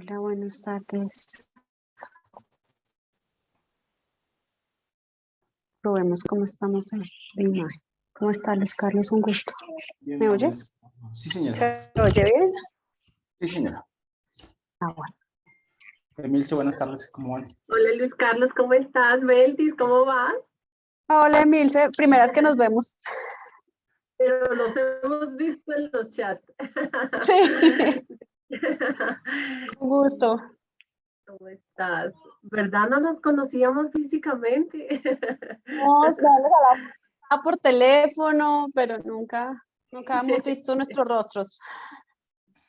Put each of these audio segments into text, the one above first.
Hola, buenas tardes. Probemos cómo estamos de de imagen. ¿Cómo está Luis Carlos? Un gusto. Bien, ¿Me oyes? Sí, señora. ¿Se oye bien? Sí, señora. Ah, bueno. Emilce, buenas tardes. ¿Cómo van? Hola Luis Carlos, ¿cómo estás? Beltis, ¿cómo vas? Hola, Emilce. Primera vez que nos vemos. Pero nos hemos visto en los chats. Sí, un gusto. ¿Cómo estás? ¿Verdad no nos conocíamos físicamente? No, hablando por teléfono, pero nunca, nunca hemos visto nuestros rostros.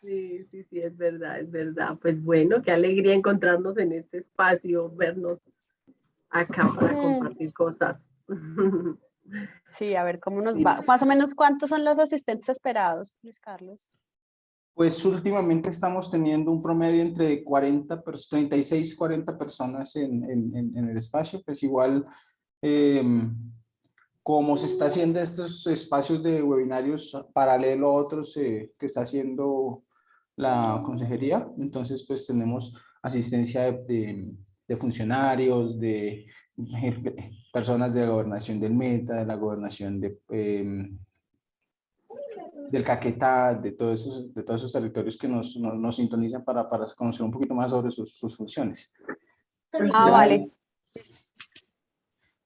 Sí, sí, sí, es verdad, es verdad. Pues bueno, qué alegría encontrarnos en este espacio, vernos acá para Mm. compartir cosas. Sí, a ver cómo nos va. Más o menos, ¿cuántos son los asistentes esperados, Luis Carlos? Pues últimamente estamos teniendo un promedio entre 40, pers- 36, 40 personas en, en- en- el espacio. Pues igual, em, como se está haciendo estos espacios de webinarios paralelo a otros eh, que está haciendo la consejería, entonces pues tenemos asistencia de, de- funcionarios, de personas de la gobernación del Meta, de la gobernación de, em, del Caquetá, de todos esos, de todos esos territorios que nos, nos, nos sintonizan para, para conocer un poquito más sobre sus, sus funciones. Ah, Ya- vale.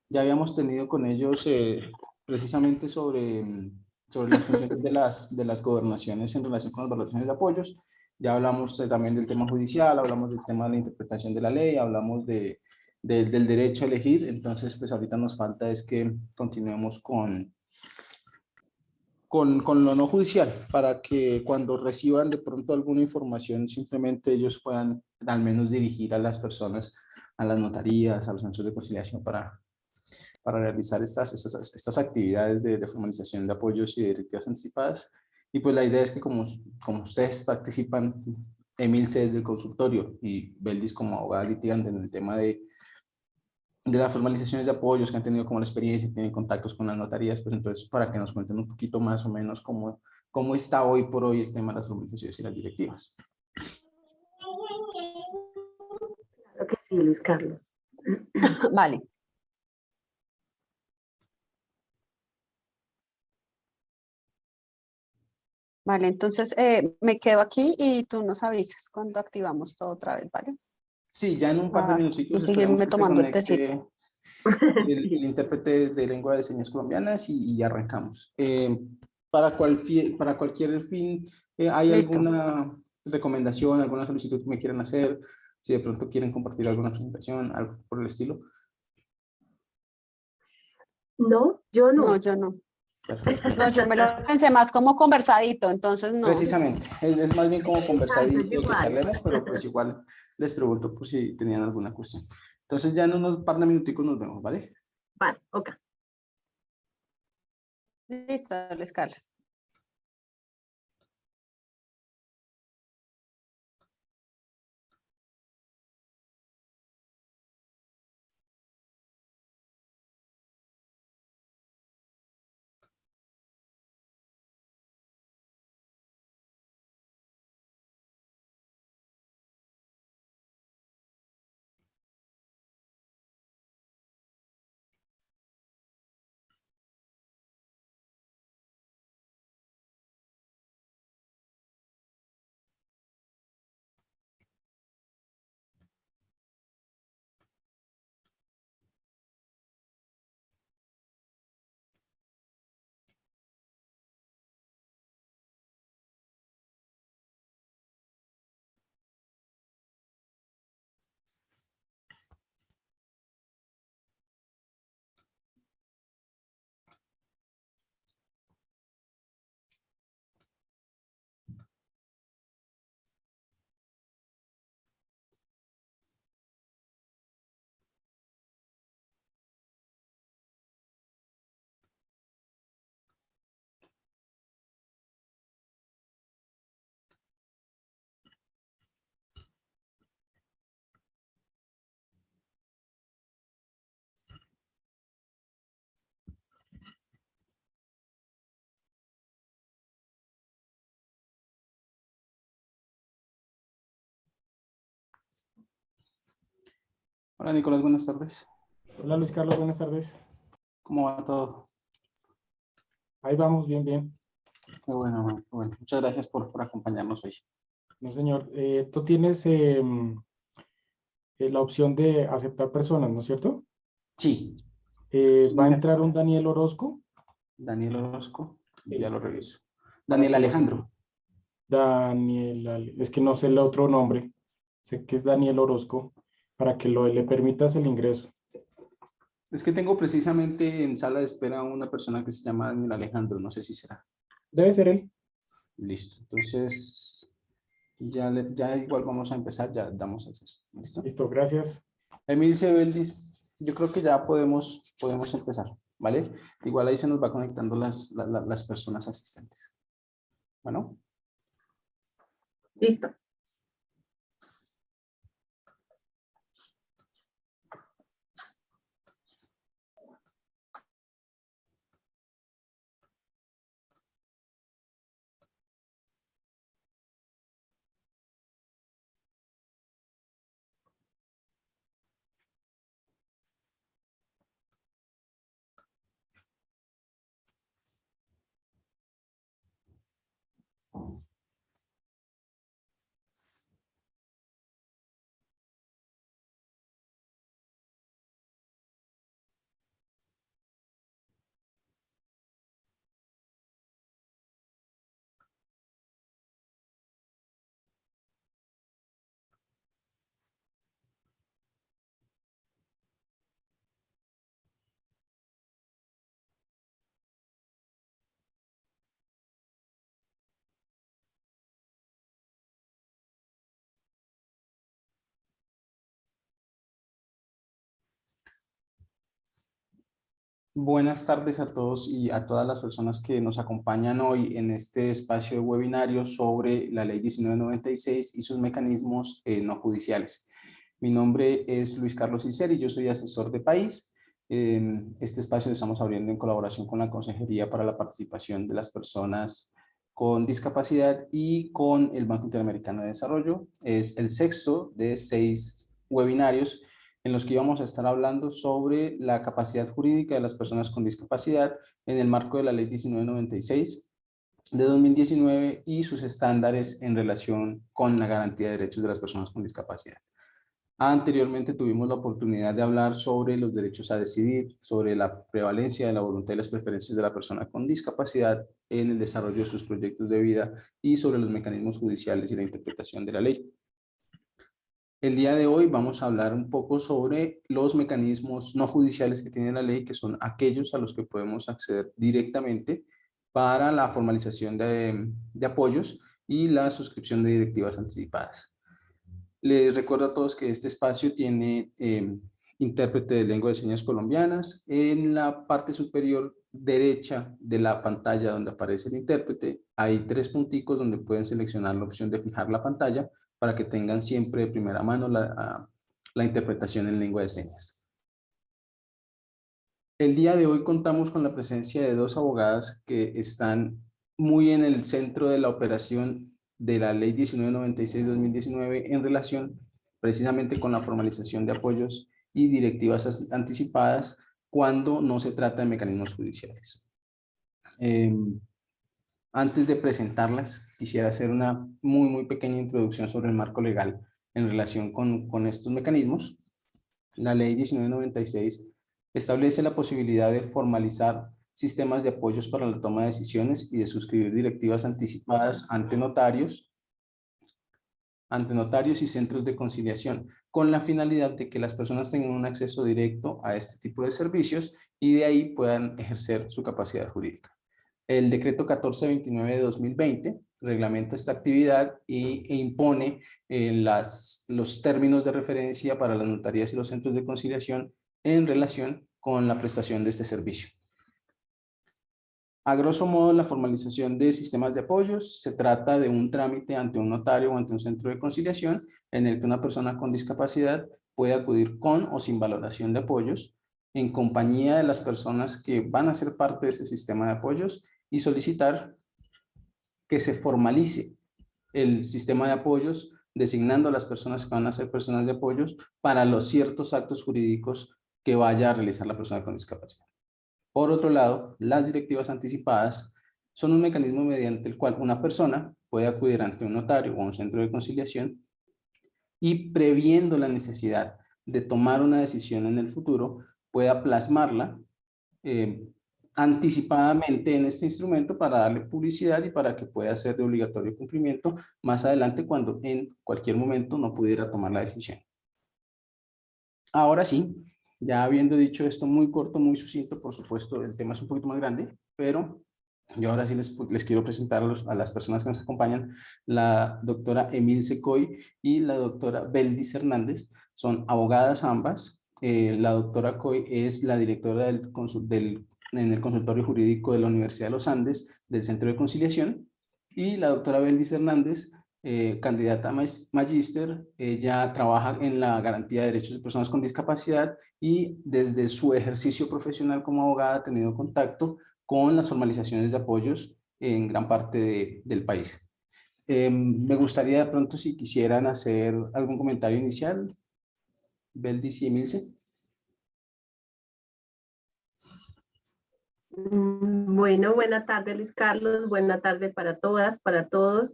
Ya habíamos tenido con ellos eh, precisamente sobre, sobre las funciones de las, de las gobernaciones en relación con las valoraciones de apoyos. Ya hablamos eh, también del tema judicial, hablamos del tema de la interpretación de la ley, hablamos de, de- del derecho a elegir. Entonces, pues ahorita nos falta es que continuemos con, con, con lo no judicial, para que cuando reciban de pronto alguna información, simplemente ellos puedan al menos dirigir a las personas, a las notarías, a los centros de conciliación para, para realizar estas, estas, estas actividades de, de formalización de apoyos y de directivas anticipadas. Y pues la idea es que como, como ustedes participan, Emilce desde el consultorio y Beldis como abogada litigante en el tema de, de las formalizaciones de apoyos que han tenido como la experiencia, tienen contactos con las notarías, pues entonces para que nos cuenten un poquito más o menos cómo, cómo está hoy por hoy el tema de las formalizaciones y las directivas. Claro que sí, Luis Carlos. Vale. Vale, entonces eh, me quedo aquí y tú nos avisas cuando activamos todo otra vez, ¿vale? Sí, ya en un par de Ah, minuticos y seguirme tomando el conecte el, el intérprete de lengua de señas colombianas y, y arrancamos. Eh, para, cual para cualquier fin, eh, ¿hay Listo. alguna recomendación, alguna solicitud que me quieran hacer? Si de pronto quieren compartir alguna presentación, algo por el estilo. No, yo no. No, yo no. Perfecto. No, yo me lo pensé más como conversadito, entonces no. Precisamente, es, es más bien como conversadito que charlemos, pero pues igual les pregunto por si tenían alguna cuestión. Entonces ya en unos par de minuticos nos vemos, ¿vale? Vale, ok. Listo, Luis Carlos. Hola Nicolás, buenas tardes. Hola Luis Carlos, buenas tardes. ¿Cómo va todo? Ahí vamos, bien, bien. Qué bueno, bueno, qué bueno. Muchas gracias por, por acompañarnos hoy. No, señor. Eh, tú tienes em, eh, la opción de aceptar personas, ¿no es cierto? Sí, Eh, va a entrar un Daniel Orozco. Daniel Orozco, Sí. ya lo reviso. Daniel Alejandro. Daniel, es que no sé el otro nombre. Sé que es Daniel Orozco, para que lo, le permitas el ingreso. Es que tengo precisamente en sala de espera a una persona que se llama Daniel Alejandro, no sé si será. Debe ser él. Listo, entonces ya, le- ya igual vamos a empezar, ya damos acceso. ¿Listo? Listo, gracias. Emil Sebeldis, yo creo que ya podemos, podemos empezar, ¿vale? Igual ahí se nos va conectando las, la- la- las personas asistentes. Bueno, Listo. Buenas tardes a todos y a todas las personas que nos acompañan hoy en este espacio de webinario sobre la ley 1996 y sus mecanismos eh, no judiciales. Mi nombre es Luis Carlos Iseri, yo soy asesor de país. En este espacio lo estamos abriendo en colaboración con la Consejería para la Participación de las Personas con Discapacidad y con el Banco Interamericano de Desarrollo. Es el sexto de seis webinarios en los que íbamos a estar hablando sobre la capacidad jurídica de las personas con discapacidad en el marco de la Ley 1996 de 2019 y sus estándares en relación con la garantía de derechos de las personas con discapacidad. Anteriormente tuvimos la oportunidad de hablar sobre los derechos a decidir, sobre la prevalencia de la voluntad y las preferencias de la persona con discapacidad en el desarrollo de sus proyectos de vida y sobre los mecanismos judiciales y la interpretación de la ley. El día de hoy vamos a hablar un poco sobre los mecanismos no judiciales que tiene la ley, que son aquellos a los que podemos acceder directamente para la formalización de, apoyos y la suscripción de directivas anticipadas. Les recuerdo a todos que este espacio tiene eh, intérprete de lengua de señas colombianas. En la parte superior derecha de la pantalla donde aparece el intérprete, hay tres punticos donde pueden seleccionar la opción de fijar la pantalla para que tengan siempre de primera mano la, la interpretación en lengua de señas. El día de hoy contamos con la presencia de dos abogadas que están muy en el centro de la operación de la Ley 1996-2019 en relación precisamente con la formalización de apoyos y directivas anticipadas cuando no se trata de mecanismos judiciales. Eh, antes de presentarlas, quisiera hacer una muy, muy pequeña introducción sobre el marco legal en relación con, con estos mecanismos. La ley 1996 establece la posibilidad de formalizar sistemas de apoyos para la toma de decisiones y de suscribir directivas anticipadas ante notarios, ante notarios y centros de conciliación, con la finalidad de que las personas tengan un acceso directo a este tipo de servicios y de ahí puedan ejercer su capacidad jurídica. El decreto 1429 de 2020 reglamenta esta actividad y, e impone eh, las, los términos de referencia para las notarías y los centros de conciliación en relación con la prestación de este servicio. A grosso modo, la formalización de sistemas de apoyos se trata de un trámite ante un notario o ante un centro de conciliación en el que una persona con discapacidad puede acudir con o sin valoración de apoyos en compañía de las personas que van a ser parte de ese sistema de apoyos y solicitar que se formalice el sistema de apoyos designando a las personas que van a ser personas de apoyos para los ciertos actos jurídicos que vaya a realizar la persona con discapacidad. Por otro lado, las directivas anticipadas son un mecanismo mediante el cual una persona puede acudir ante un notario o un centro de conciliación y previendo la necesidad de tomar una decisión en el futuro, pueda plasmarla eh, anticipadamente en este instrumento para darle publicidad y para que pueda ser de obligatorio cumplimiento más adelante cuando en cualquier momento no pudiera tomar la decisión. Ahora sí, ya habiendo dicho esto muy corto, muy sucinto, por supuesto el tema es un poquito más grande, pero yo ahora sí les, les quiero presentar a, las personas que nos acompañan, la doctora Emil Secoy y la doctora Beldis Hernández, son abogadas ambas, eh, la doctora Coy es la directora del, del, en el consultorio jurídico de la Universidad de los Andes del Centro de Conciliación y la doctora Beldis Hernández, eh, candidata a magíster, ella trabaja en la garantía de derechos de personas con discapacidad y desde su ejercicio profesional como abogada ha tenido contacto con las formalizaciones de apoyos en gran parte del país. Em, me gustaría de pronto si quisieran hacer algún comentario inicial, Beldis y Emilce. Bueno, buena tarde Luis Carlos, buena tarde para todas, para todos.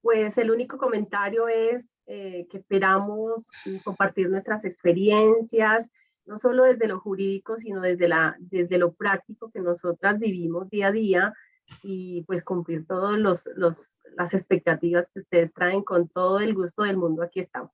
Pues el único comentario es eh, que esperamos compartir nuestras experiencias, no solo desde lo jurídico, sino desde, la, desde lo práctico que nosotras vivimos día a día y pues cumplir todas los, los, las expectativas que ustedes traen con todo el gusto del mundo. Aquí estamos.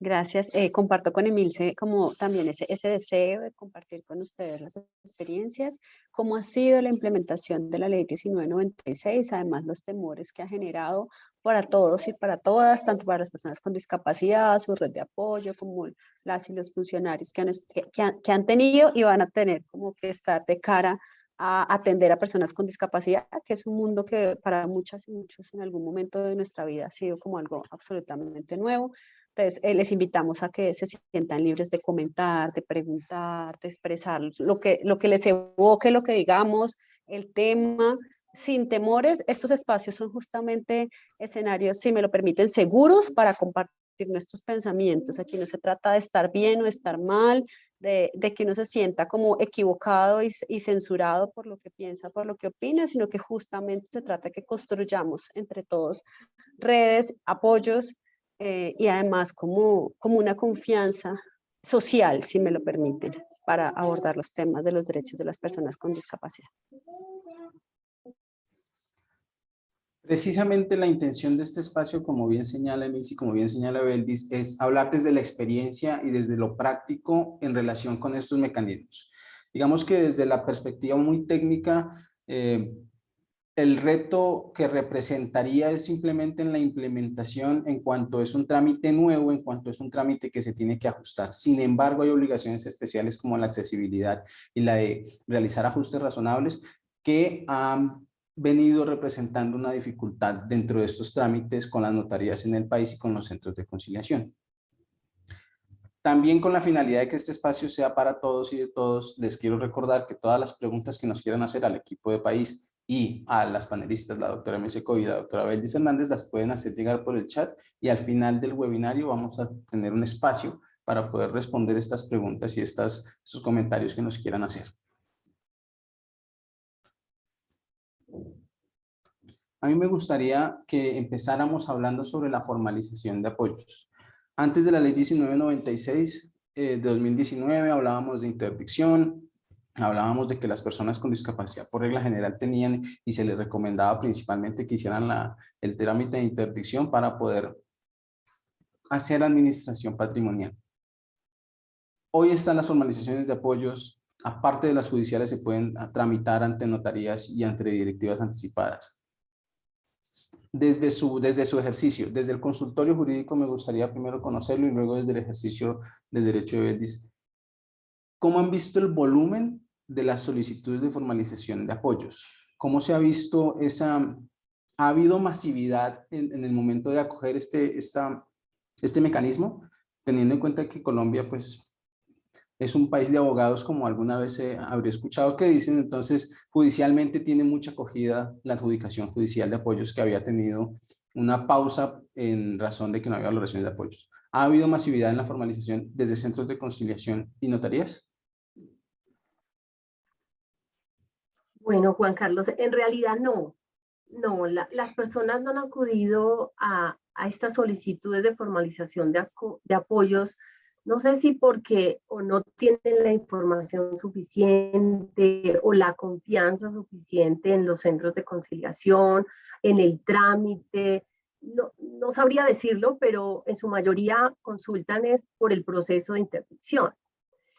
Gracias. Eh, comparto con Emilce como también ese, ese deseo de compartir con ustedes las experiencias, cómo ha sido la implementación de la ley 1996, además los temores que ha generado para todos y para todas, tanto para las personas con discapacidad, su red de apoyo, como las y los funcionarios que han, que, han, que han tenido y van a tener como que estar de cara a atender a personas con discapacidad, que es un mundo que para muchas y muchos en algún momento de nuestra vida ha sido como algo absolutamente nuevo. Eh, les invitamos a que se sientan libres de comentar, de preguntar, de expresar lo que, lo que les evoque, lo que digamos, el tema, sin temores. Estos espacios son justamente escenarios, si me lo permiten, seguros para compartir nuestros pensamientos. Aquí no se trata de estar bien o estar mal, de, de que uno se sienta como equivocado y, y, censurado por lo que piensa, por lo que opina, sino que justamente se trata de que construyamos entre todos redes, apoyos, eh, y además como, como una confianza social, si me lo permiten, para abordar los temas de los derechos de las personas con discapacidad. Precisamente la intención de este espacio, como bien señala Emilce y como bien señala Beldis, es hablar desde la experiencia y desde lo práctico en relación con estos mecanismos. Digamos que desde la perspectiva muy técnica, eh, el reto que representaría es simplemente en la implementación en cuanto es un trámite nuevo, en cuanto es un trámite que se tiene que ajustar. Sin embargo, hay obligaciones especiales como la accesibilidad y la de realizar ajustes razonables que han venido representando una dificultad dentro de estos trámites con las notarías en el país y con los centros de conciliación. También con la finalidad de que este espacio sea para todos y de todos, les quiero recordar que todas las preguntas que nos quieran hacer al equipo de país y a las panelistas, la doctora Meseco y la doctora Beldis Hernández, las pueden hacer llegar por el chat y al final del webinario vamos a tener un espacio para poder responder estas preguntas y estas, estos comentarios que nos quieran hacer. A mí me gustaría que empezáramos hablando sobre la formalización de apoyos. Antes de la ley 1996 eh, de 2019 hablábamos de interdicción, hablábamos de que las personas con discapacidad por regla general tenían y se les recomendaba principalmente que hicieran la, el trámite de interdicción para poder hacer administración patrimonial. Hoy están las formalizaciones de apoyos, aparte de las judiciales, se pueden tramitar ante notarías y ante directivas anticipadas. Desde su, desde su ejercicio, desde el consultorio jurídico me gustaría primero conocerlo y luego desde el ejercicio del derecho de Beldis. ¿Cómo han visto el volumen de las solicitudes de formalización de apoyos. ¿Cómo se ha visto esa, ha habido masividad en, el momento de acoger este, esta, este mecanismo, teniendo en cuenta que Colombia pues es un país de abogados como alguna vez se habría escuchado que dicen, entonces judicialmente tiene mucha acogida la adjudicación judicial de apoyos que había tenido una pausa en razón de que no había valoraciones de apoyos. ¿Ha habido masividad en la formalización desde centros de conciliación y notarías? Bueno, Juan Carlos, en realidad no. No, las personas no han acudido a, estas solicitudes de formalización de, de apoyos no sé si porque o no tienen la información suficiente o la confianza suficiente en los centros de conciliación, en el trámite, no, no sabría decirlo, pero en su mayoría consultan es por el proceso de interdicción.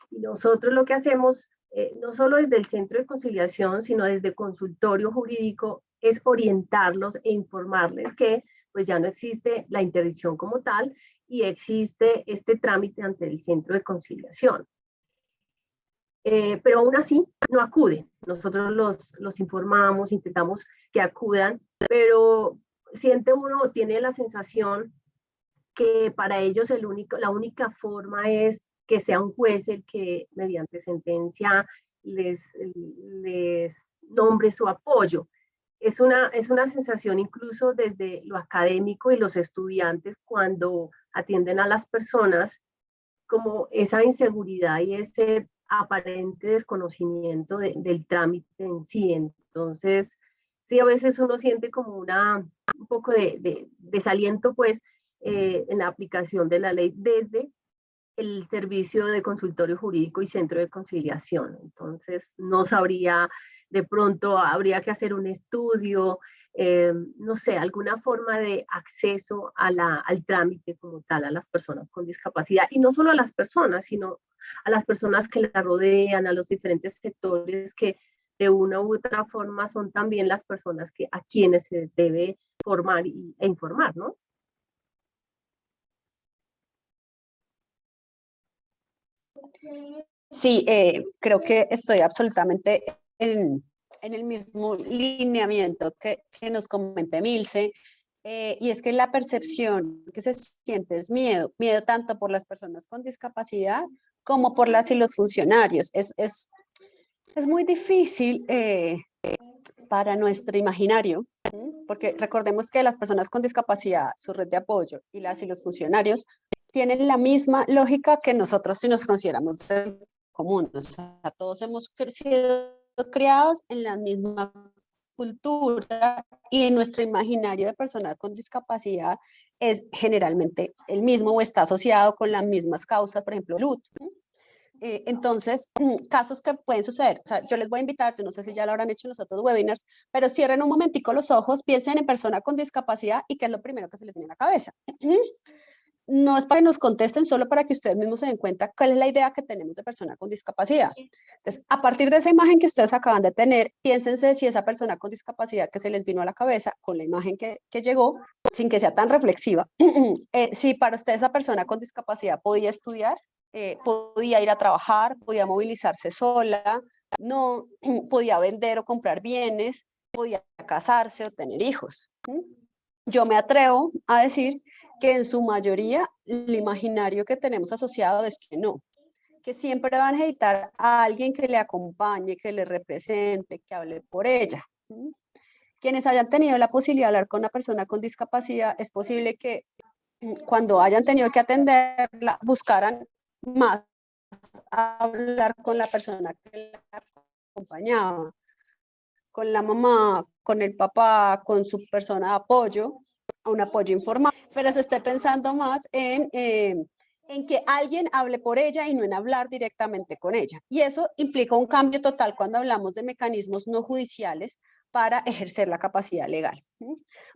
Y nosotros lo que hacemos, eh, no solo desde el centro de conciliación, sino desde consultorio jurídico, es orientarlos e informarles que pues ya no existe la interdicción como tal y existe este trámite ante el centro de conciliación. Eh, pero aún así no acude. Nosotros los, los informamos, intentamos que acudan, pero siente uno, tiene la sensación que para ellos el único, la única forma es que sea un juez el que mediante sentencia les, nombre su apoyo es una, es una sensación incluso desde lo académico y los estudiantes cuando atienden a las personas como esa inseguridad y ese aparente desconocimiento del trámite en sí. Entonces, sí, a veces uno siente como una, un poco de, desaliento pues eh, en la aplicación de la ley desde el servicio de consultorio jurídico y centro de conciliación. Entonces, no sabría de pronto habría que hacer un estudio, eh, no sé, alguna forma de acceso a la, al trámite como tal a las personas con discapacidad. Y no solo a las personas, sino a las personas que la rodean, a los diferentes sectores que de una u otra forma son también las personas que, a quienes se debe formar e informar, ¿no? Sí, eh, creo que estoy absolutamente en, el mismo lineamiento que, nos comenté Milce, eh, y es que la percepción que se siente es miedo, miedo tanto por las personas con discapacidad como por las y los funcionarios. Es, es, es muy difícil eh, para nuestro imaginario, porque recordemos que las personas con discapacidad, su red de apoyo y las y los funcionarios tienen la misma lógica que nosotros si nos consideramos común. O sea, todos hemos crecido criados en la misma cultura y en nuestro imaginario de personas con discapacidad es generalmente el mismo o está asociado con las mismas causas, por ejemplo, luto. Eh, entonces, casos que pueden suceder, o sea, yo les voy a invitar, yo no sé si ya lo habrán hecho en los otros webinars, pero cierren un momentico los ojos, piensen en persona con discapacidad y qué es lo primero que se les viene a la cabeza no es para que nos contesten, solo para que ustedes mismos se den cuenta cuál es la idea que tenemos de persona con discapacidad. Entonces, a partir de esa imagen que ustedes acaban de tener, piénsense si esa persona con discapacidad que se les vino a la cabeza con la imagen que, llegó, sin que sea tan reflexiva, eh, si para ustedes esa persona con discapacidad podía estudiar, eh, podía ir a trabajar, podía movilizarse sola, no podía vender o comprar bienes, podía casarse o tener hijos. Yo me atrevo a decir que en su mayoría el imaginario que tenemos asociado es que no, que siempre van a necesitar a alguien que le acompañe, que le represente, que hable por ella. Quienes hayan tenido la posibilidad de hablar con una persona con discapacidad, es posible que mm, cuando hayan tenido que atenderla, buscaran más hablar con la persona que la acompañaba, con la mamá, con el papá, con su persona de apoyo, un apoyo informal, pero se esté pensando más en, eh, en que alguien hable por ella y no en hablar directamente con ella. Y eso implica un cambio total cuando hablamos de mecanismos no judiciales para ejercer la capacidad legal.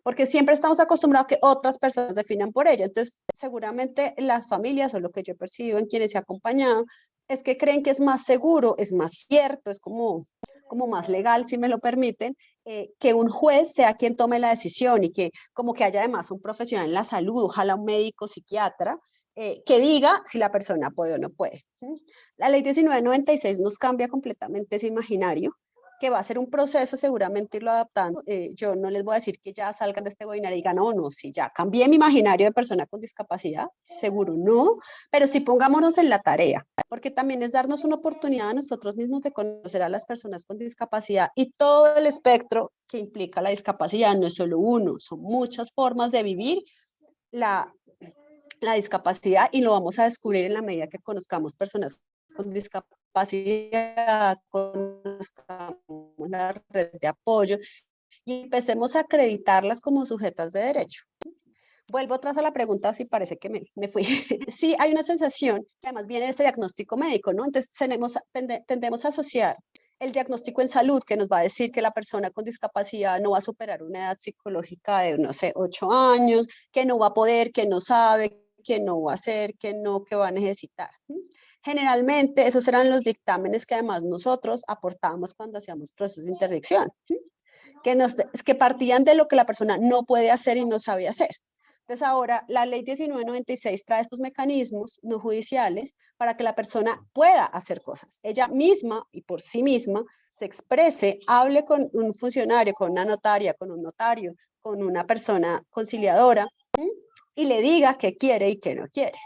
Porque siempre estamos acostumbrados a que otras personas definan por ella. Entonces, seguramente las familias o lo que yo he percibido en quienes ha acompañado es que creen que es más seguro, es más cierto, es como como más legal, si me lo permiten, eh, que un juez sea quien tome la decisión y que como que haya además un profesional en la salud, ojalá un médico, psiquiatra, eh, que diga si la persona puede o no puede. La ley 1996 nos cambia completamente ese imaginario que va a ser un proceso seguramente irlo adaptando. Eh, yo no les voy a decir que ya salgan de este webinar y digan, no, no, si ya cambié mi imaginario de persona con discapacidad, seguro no, pero sí pongámonos en la tarea, porque también es darnos una oportunidad a nosotros mismos de conocer a las personas con discapacidad y todo el espectro que implica la discapacidad, no es solo uno, son muchas formas de vivir la, la discapacidad y lo vamos a descubrir en la medida que conozcamos personas con discapacidad, conozcamos la red de apoyo y empecemos a acreditarlas como sujetas de derecho. Vuelvo atrás a la pregunta si parece que me, me fui. sí, hay una sensación que además viene de ese diagnóstico médico, ¿no? Entonces tenemos, tendemos a asociar el diagnóstico en salud que nos va a decir que la persona con discapacidad no va a superar una edad psicológica de, no sé, ocho años, que no va a poder, que no sabe, que no va a hacer, que no, que va a necesitar. Generalmente esos eran los dictámenes que además nosotros aportábamos cuando hacíamos procesos de interdicción, que, nos, que partían de lo que la persona no puede hacer y no sabe hacer. Entonces ahora la ley 1996 trae estos mecanismos no judiciales para que la persona pueda hacer cosas. Ella misma y por sí misma se exprese, hable con un funcionario, con una notaria, con un notario, con una persona conciliadora y le diga qué quiere y qué no quiere.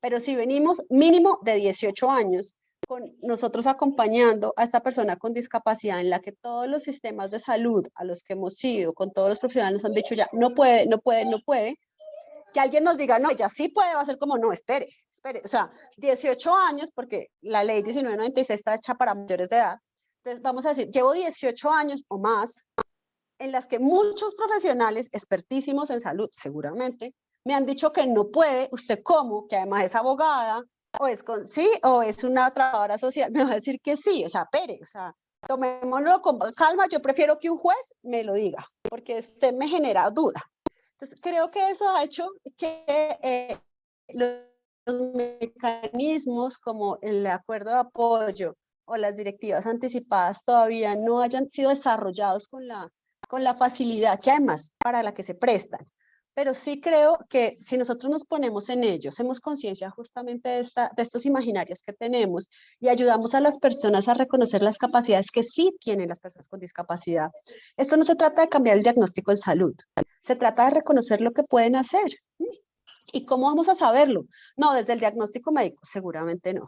Pero si venimos mínimo de 18 años con nosotros acompañando a esta persona con discapacidad en la que todos los sistemas de salud a los que hemos ido, con todos los profesionales nos han dicho ya, no puede, no puede, no puede, que alguien nos diga, no, ya sí puede, va a ser como, no, espere, espere, o sea, 18 años, porque la ley 1996 está hecha para mayores de edad, entonces vamos a decir, llevo 18 años o más en las que muchos profesionales expertísimos en salud, seguramente, me han dicho que no puede, usted cómo, que además es abogada, o es con sí, o es una trabajadora social, me va a decir que sí, o sea, pere, o sea, tomémoslo con calma, yo prefiero que un juez me lo diga, porque usted me genera duda. Entonces, creo que eso ha hecho que eh, los, mecanismos como el acuerdo de apoyo o las directivas anticipadas todavía no hayan sido desarrollados con la, con la facilidad que además para la que se prestan pero sí creo que si nosotros nos ponemos en ello, hacemos conciencia justamente de, esta, de estos imaginarios que tenemos y ayudamos a las personas a reconocer las capacidades que sí tienen las personas con discapacidad. Esto no se trata de cambiar el diagnóstico en salud, se trata de reconocer lo que pueden hacer. ¿Y cómo vamos a saberlo? No, desde el diagnóstico médico, seguramente no,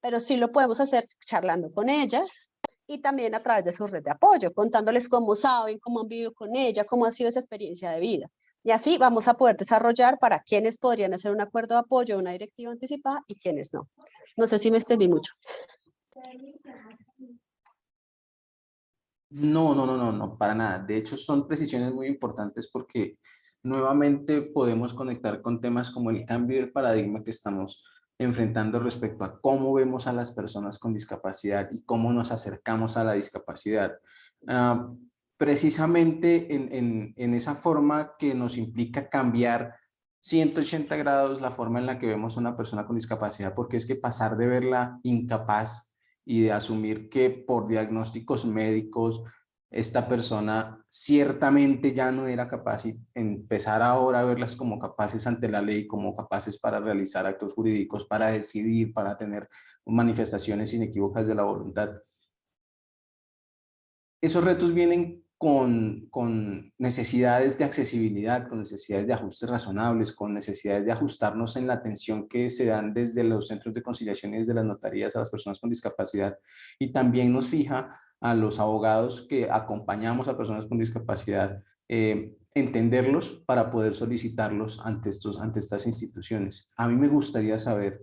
pero sí lo podemos hacer charlando con ellas, y también a través de su red de apoyo, contándoles cómo saben, cómo han vivido con ella, cómo ha sido esa experiencia de vida. Y así vamos a poder desarrollar para quienes podrían hacer un acuerdo de apoyo, una directiva anticipada y quienes no. No sé si me extendí mucho. No, no, no, no, no, para nada. De hecho, son precisiones muy importantes porque nuevamente podemos conectar con temas como el cambio del paradigma que estamos enfrentando respecto a cómo vemos a las personas con discapacidad y cómo nos acercamos a la discapacidad. Ah, precisamente en, esa forma que nos implica cambiar 180 grados la forma en la que vemos a una persona con discapacidad, porque es que pasar de verla incapaz y de asumir que por diagnósticos médicos esta persona ciertamente ya no era capaz y empezar ahora a verlas como capaces ante la ley, como capaces para realizar actos jurídicos, para decidir, para tener manifestaciones inequívocas de la voluntad. Esos retos vienen con, necesidades de accesibilidad, con necesidades de ajustes razonables, con necesidades de ajustarnos en la atención que se dan desde los centros de conciliación y desde las notarías a las personas con discapacidad. Y también nos fija a los abogados que acompañamos a personas con discapacidad, eh, entenderlos para poder solicitarlos ante, estos, ante estas instituciones. A mí me gustaría saber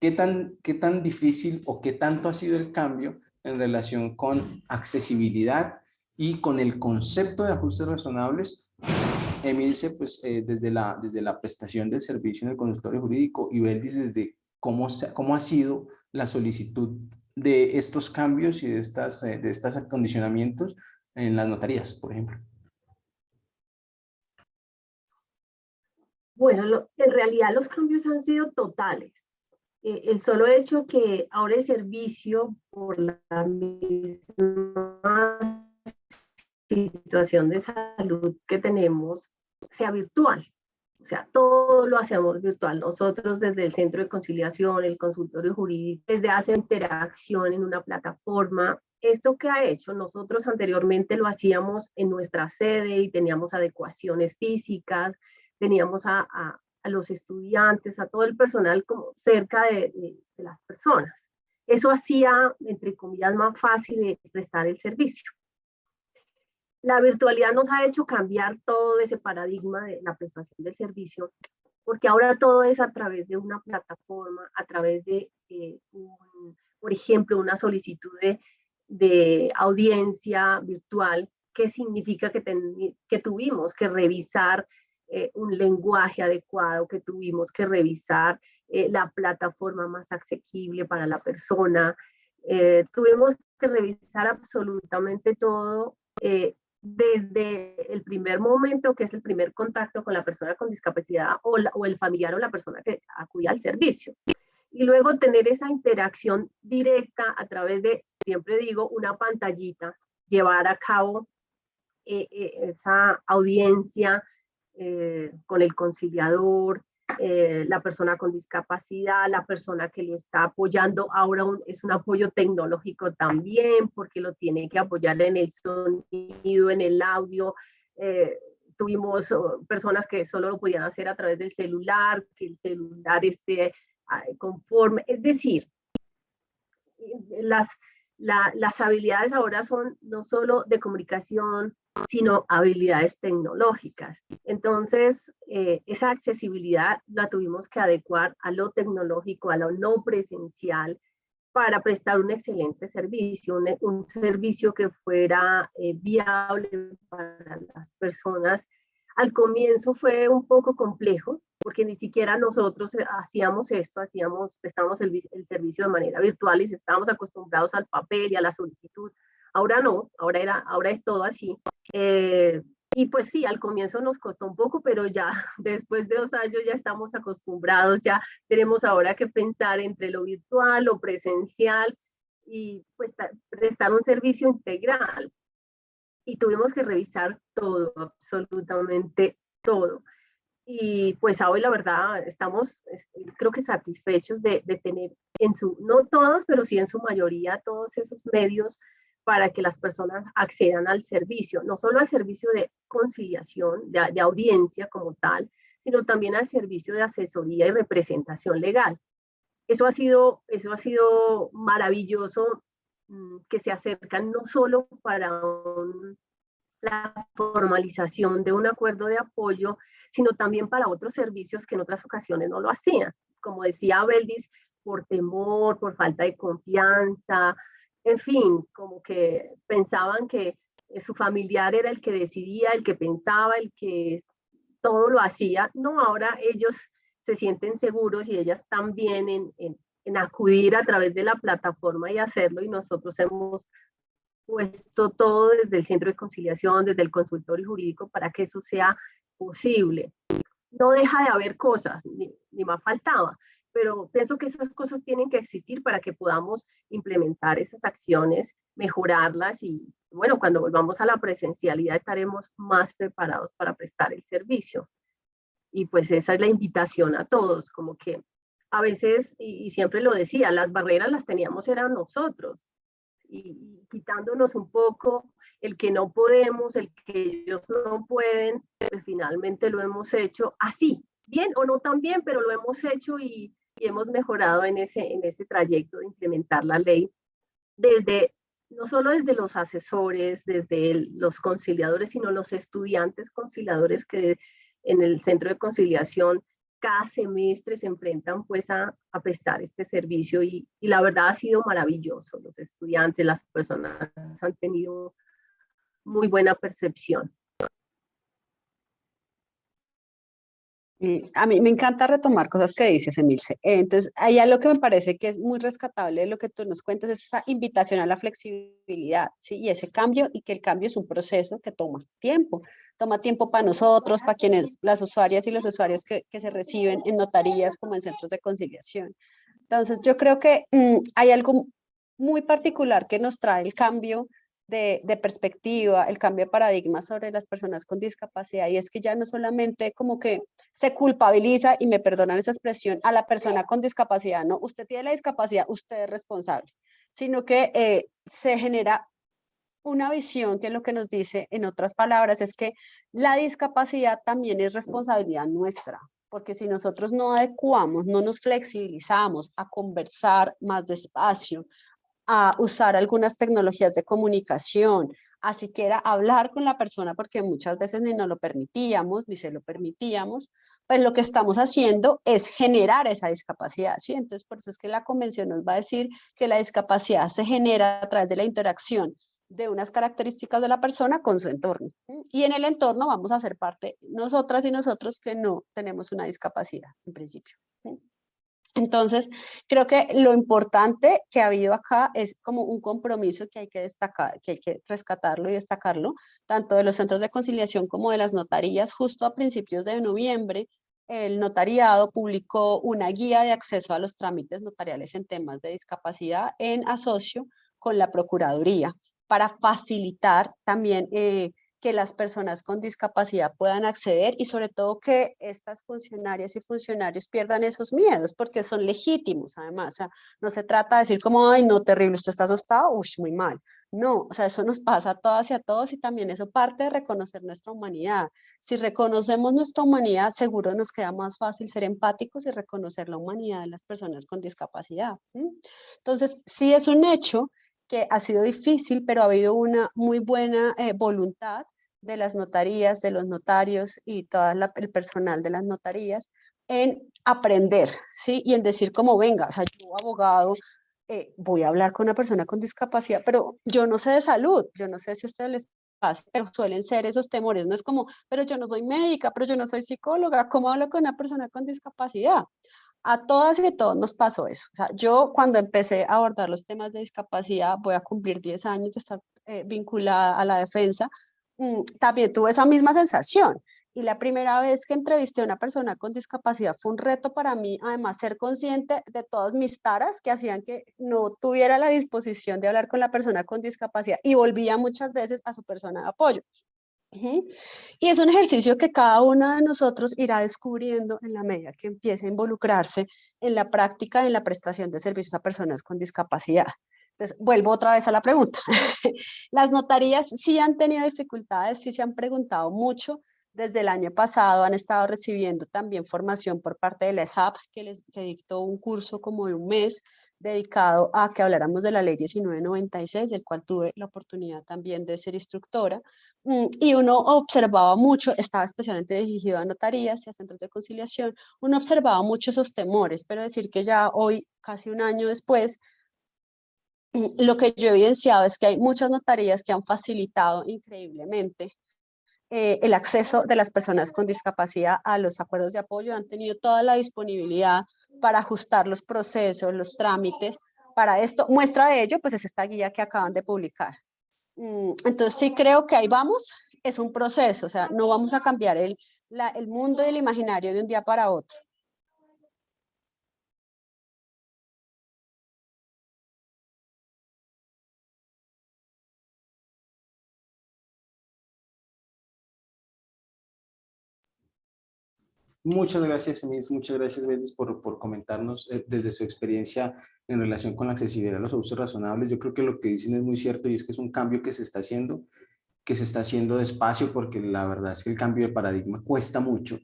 qué tan, qué tan difícil o qué tanto ha sido el cambio en relación con accesibilidad y con el concepto de ajustes razonables, Emilce, pues eh, desde, la, desde la prestación del servicio en el consultorio jurídico y Beldis desde cómo, cómo ha sido la solicitud de estos cambios y de, estas, eh, de estos acondicionamientos en las notarías, por ejemplo. Bueno, en realidad los cambios han sido totales. Eh, el solo hecho que ahora el servicio por la misma situación de salud que tenemos sea virtual. O sea, todo lo hacemos virtual. Nosotros desde el Centro de Conciliación, el consultorio jurídico, desde hace interacción en una plataforma. Esto que ha hecho, nosotros anteriormente lo hacíamos en nuestra sede y teníamos adecuaciones físicas, teníamos a, a, a los estudiantes, a todo el personal como cerca de, de, de las personas. Eso hacía, entre comillas, más fácil de prestar el servicio la virtualidad nos ha hecho cambiar todo ese paradigma de la prestación del servicio, porque ahora todo es a través de una plataforma, a través de, eh, por ejemplo, una solicitud de, audiencia virtual, que significa que, que tuvimos que revisar eh, un lenguaje adecuado, que tuvimos que revisar eh, la plataforma más asequible para la persona, tuvimos que revisar absolutamente todo desde el primer momento, que es el primer contacto con la persona con discapacidad o, el familiar o la persona que acudía al servicio. Y luego tener esa interacción directa a través de, siempre digo, una pantallita, llevar a cabo eh, eh, esa audiencia eh, con el conciliador, eh, la persona con discapacidad, la persona que lo está apoyando, ahora es un apoyo tecnológico también, porque lo tiene que apoyar en el sonido, en el audio. Eh, tuvimos uh, personas que solo lo podían hacer a través del celular, que el celular esté uh, conforme, es decir, las, la, las habilidades ahora son no solo de comunicación, sino habilidades tecnológicas. Entonces, eh, esa accesibilidad la tuvimos que adecuar a lo tecnológico, a lo no presencial, para prestar un excelente servicio, un, servicio que fuera eh, viable para las personas. Al comienzo fue un poco complejo, porque ni siquiera nosotros eh, hacíamos esto, hacíamos, prestamos el, el servicio de manera virtual y estábamos acostumbrados al papel y a la solicitud. Ahora no, ahora, era, ahora es todo así. Eh, y pues sí, al comienzo nos costó un poco, pero ya después de dos años ya estamos acostumbrados, ya tenemos ahora que pensar entre lo virtual, lo presencial y pues prestar un servicio integral. Y tuvimos que revisar todo, absolutamente todo. Y pues hoy la verdad estamos, creo que satisfechos de, de tener en su, no todos, pero sí en su mayoría, todos esos medios para que las personas accedan al servicio, no solo al servicio de conciliación, de, audiencia como tal, sino también al servicio de asesoría y representación legal. Eso ha sido, eso ha sido maravilloso mm, que se acercan no solo para la formalización de un acuerdo de apoyo, sino también para otros servicios que en otras ocasiones no lo hacían. Como decía Beldis, por temor, por falta de confianza, en fin, como que pensaban que su familiar era el que decidía, el que pensaba, el que todo lo hacía. No, ahora ellos se sienten seguros y ellas también en, en, en acudir a través de la plataforma y hacerlo y nosotros hemos puesto todo desde el centro de conciliación, desde el consultorio jurídico para que eso sea posible. No deja de haber cosas, ni, ni más faltaba, pero pienso que esas cosas tienen que existir para que podamos implementar esas acciones, mejorarlas y bueno, cuando volvamos a la presencialidad estaremos más preparados para prestar el servicio. Y pues esa es la invitación a todos, como que a veces, y, siempre lo decía, las barreras las teníamos eran nosotros, y, y quitándonos un poco el que no podemos, el que ellos no pueden, pues finalmente lo hemos hecho así, bien o no tan bien, pero lo hemos hecho y, y hemos mejorado en ese, en ese trayecto de implementar la ley desde, no solo desde los asesores, desde los conciliadores, sino los estudiantes conciliadores que en el centro de conciliación cada semestre se enfrentan pues a, a prestar este servicio y, y, la verdad ha sido maravilloso. Los estudiantes, las personas han tenido muy buena percepción. A mí me encanta retomar cosas que dices, Emilce. Entonces, hay algo que me parece que es muy rescatable de lo que tú nos cuentas, es esa invitación a la flexibilidad, ¿sí? Y ese cambio, y que el cambio es un proceso que toma tiempo. Toma tiempo para nosotros, para quienes, las usuarias y los usuarios que, que se reciben en notarías como en centros de conciliación. Entonces, yo creo que mmm, hay algo muy particular que nos trae el cambio de, perspectiva, el cambio de paradigma sobre las personas con discapacidad y es que ya no solamente como que se culpabiliza, y me perdonan esa expresión, a la persona con discapacidad, no, usted tiene la discapacidad, usted es responsable, sino que eh, se genera una visión que lo que nos dice en otras palabras es que la discapacidad también es responsabilidad nuestra, porque si nosotros no adecuamos, no nos flexibilizamos a conversar más despacio, a usar algunas tecnologías de comunicación, a siquiera hablar con la persona, porque muchas veces ni nos lo permitíamos, ni se lo permitíamos, pues lo que estamos haciendo es generar esa discapacidad, ¿sí? Entonces, por eso es que la convención nos va a decir que la discapacidad se genera a través de la interacción de unas características de la persona con su entorno. Y en el entorno vamos a ser parte nosotras y nosotros que no tenemos una discapacidad en principio. Entonces, creo que lo importante que ha habido acá es como un compromiso que hay que destacar, que hay que rescatarlo y destacarlo, tanto de los centros de conciliación como de las notarías. Justo a principios de noviembre, el notariado publicó una guía de acceso a los trámites notariales en temas de discapacidad en asocio con la Procuraduría para facilitar también eh, que las personas con discapacidad puedan acceder y sobre todo que estas funcionarias y funcionarios pierdan esos miedos porque son legítimos además, o sea, no se trata de decir como, ay no, terrible, usted está asustado, uy, muy mal, no, o sea, eso nos pasa a todas y a todos y también eso parte de reconocer nuestra humanidad. Si reconocemos nuestra humanidad, seguro nos queda más fácil ser empáticos y reconocer la humanidad de las personas con discapacidad. Entonces, sí es un hecho que ha sido difícil, pero ha habido una muy buena eh, voluntad de las notarías, de los notarios y todo el personal de las notarías en aprender, ¿sí? Y en decir como, venga, o sea, yo abogado, eh, voy a hablar con una persona con discapacidad, pero yo no sé de salud, yo no sé si a ustedes les pasa, pero suelen ser esos temores, no es como, pero yo no soy médica, pero yo no soy psicóloga, ¿cómo hablo con una persona con discapacidad? A todas y a todos nos pasó eso. O sea, yo cuando empecé a abordar los temas de discapacidad, voy a cumplir 10 años de estar eh, vinculada a la defensa, mm, también tuve esa misma sensación. Y la primera vez que entrevisté a una persona con discapacidad fue un reto para mí, además, ser consciente de todas mis taras que hacían que no tuviera la disposición de hablar con la persona con discapacidad y volvía muchas veces a su persona de apoyo. Y es un ejercicio que cada uno de nosotros irá descubriendo en la medida que empiece a involucrarse en la práctica, en la prestación de servicios a personas con discapacidad. Entonces, vuelvo otra vez a la pregunta. Las notarías sí han tenido dificultades, sí se han preguntado mucho. Desde el año pasado han estado recibiendo también formación por parte de la ESAP, que les que dictó un curso como de un mes dedicado a que habláramos de la ley 1996, del cual tuve la oportunidad también de ser instructora, mm, y uno observaba mucho, estaba especialmente dirigido a notarías y a centros de conciliación, uno observaba mucho esos temores, pero decir que ya hoy, casi un año después, mm, lo que yo he evidenciado es que hay muchas notarías que han facilitado increíblemente eh, el acceso de las personas con discapacidad a los acuerdos de apoyo, han tenido toda la disponibilidad para ajustar los procesos, los trámites. Para esto, muestra de ello, pues es esta guía que acaban de publicar. Mm, entonces sí creo que ahí vamos, es un proceso, o sea, no vamos a cambiar el, el mundo y el imaginario de un día para otro. Muchas gracias, Emis, muchas gracias, Betis, por, por comentarnos eh, desde su experiencia en relación con la accesibilidad a los usos razonables. Yo creo que lo que dicen es muy cierto y es que es un cambio que se está haciendo, que se está haciendo despacio porque la verdad es que el cambio de paradigma cuesta mucho,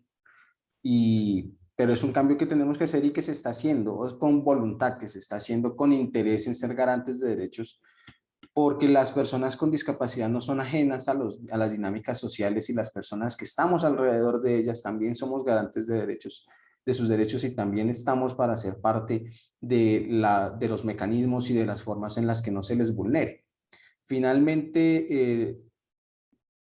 y, pero es un cambio que tenemos que hacer y que se está haciendo con voluntad, que se está haciendo con interés en ser garantes de derechos porque las personas con discapacidad no son ajenas a, los, a las dinámicas sociales y las personas que estamos alrededor de ellas también somos garantes de derechos de sus derechos y también estamos para ser parte de, la, de los mecanismos y de las formas en las que no se les vulnere. Finalmente, eh,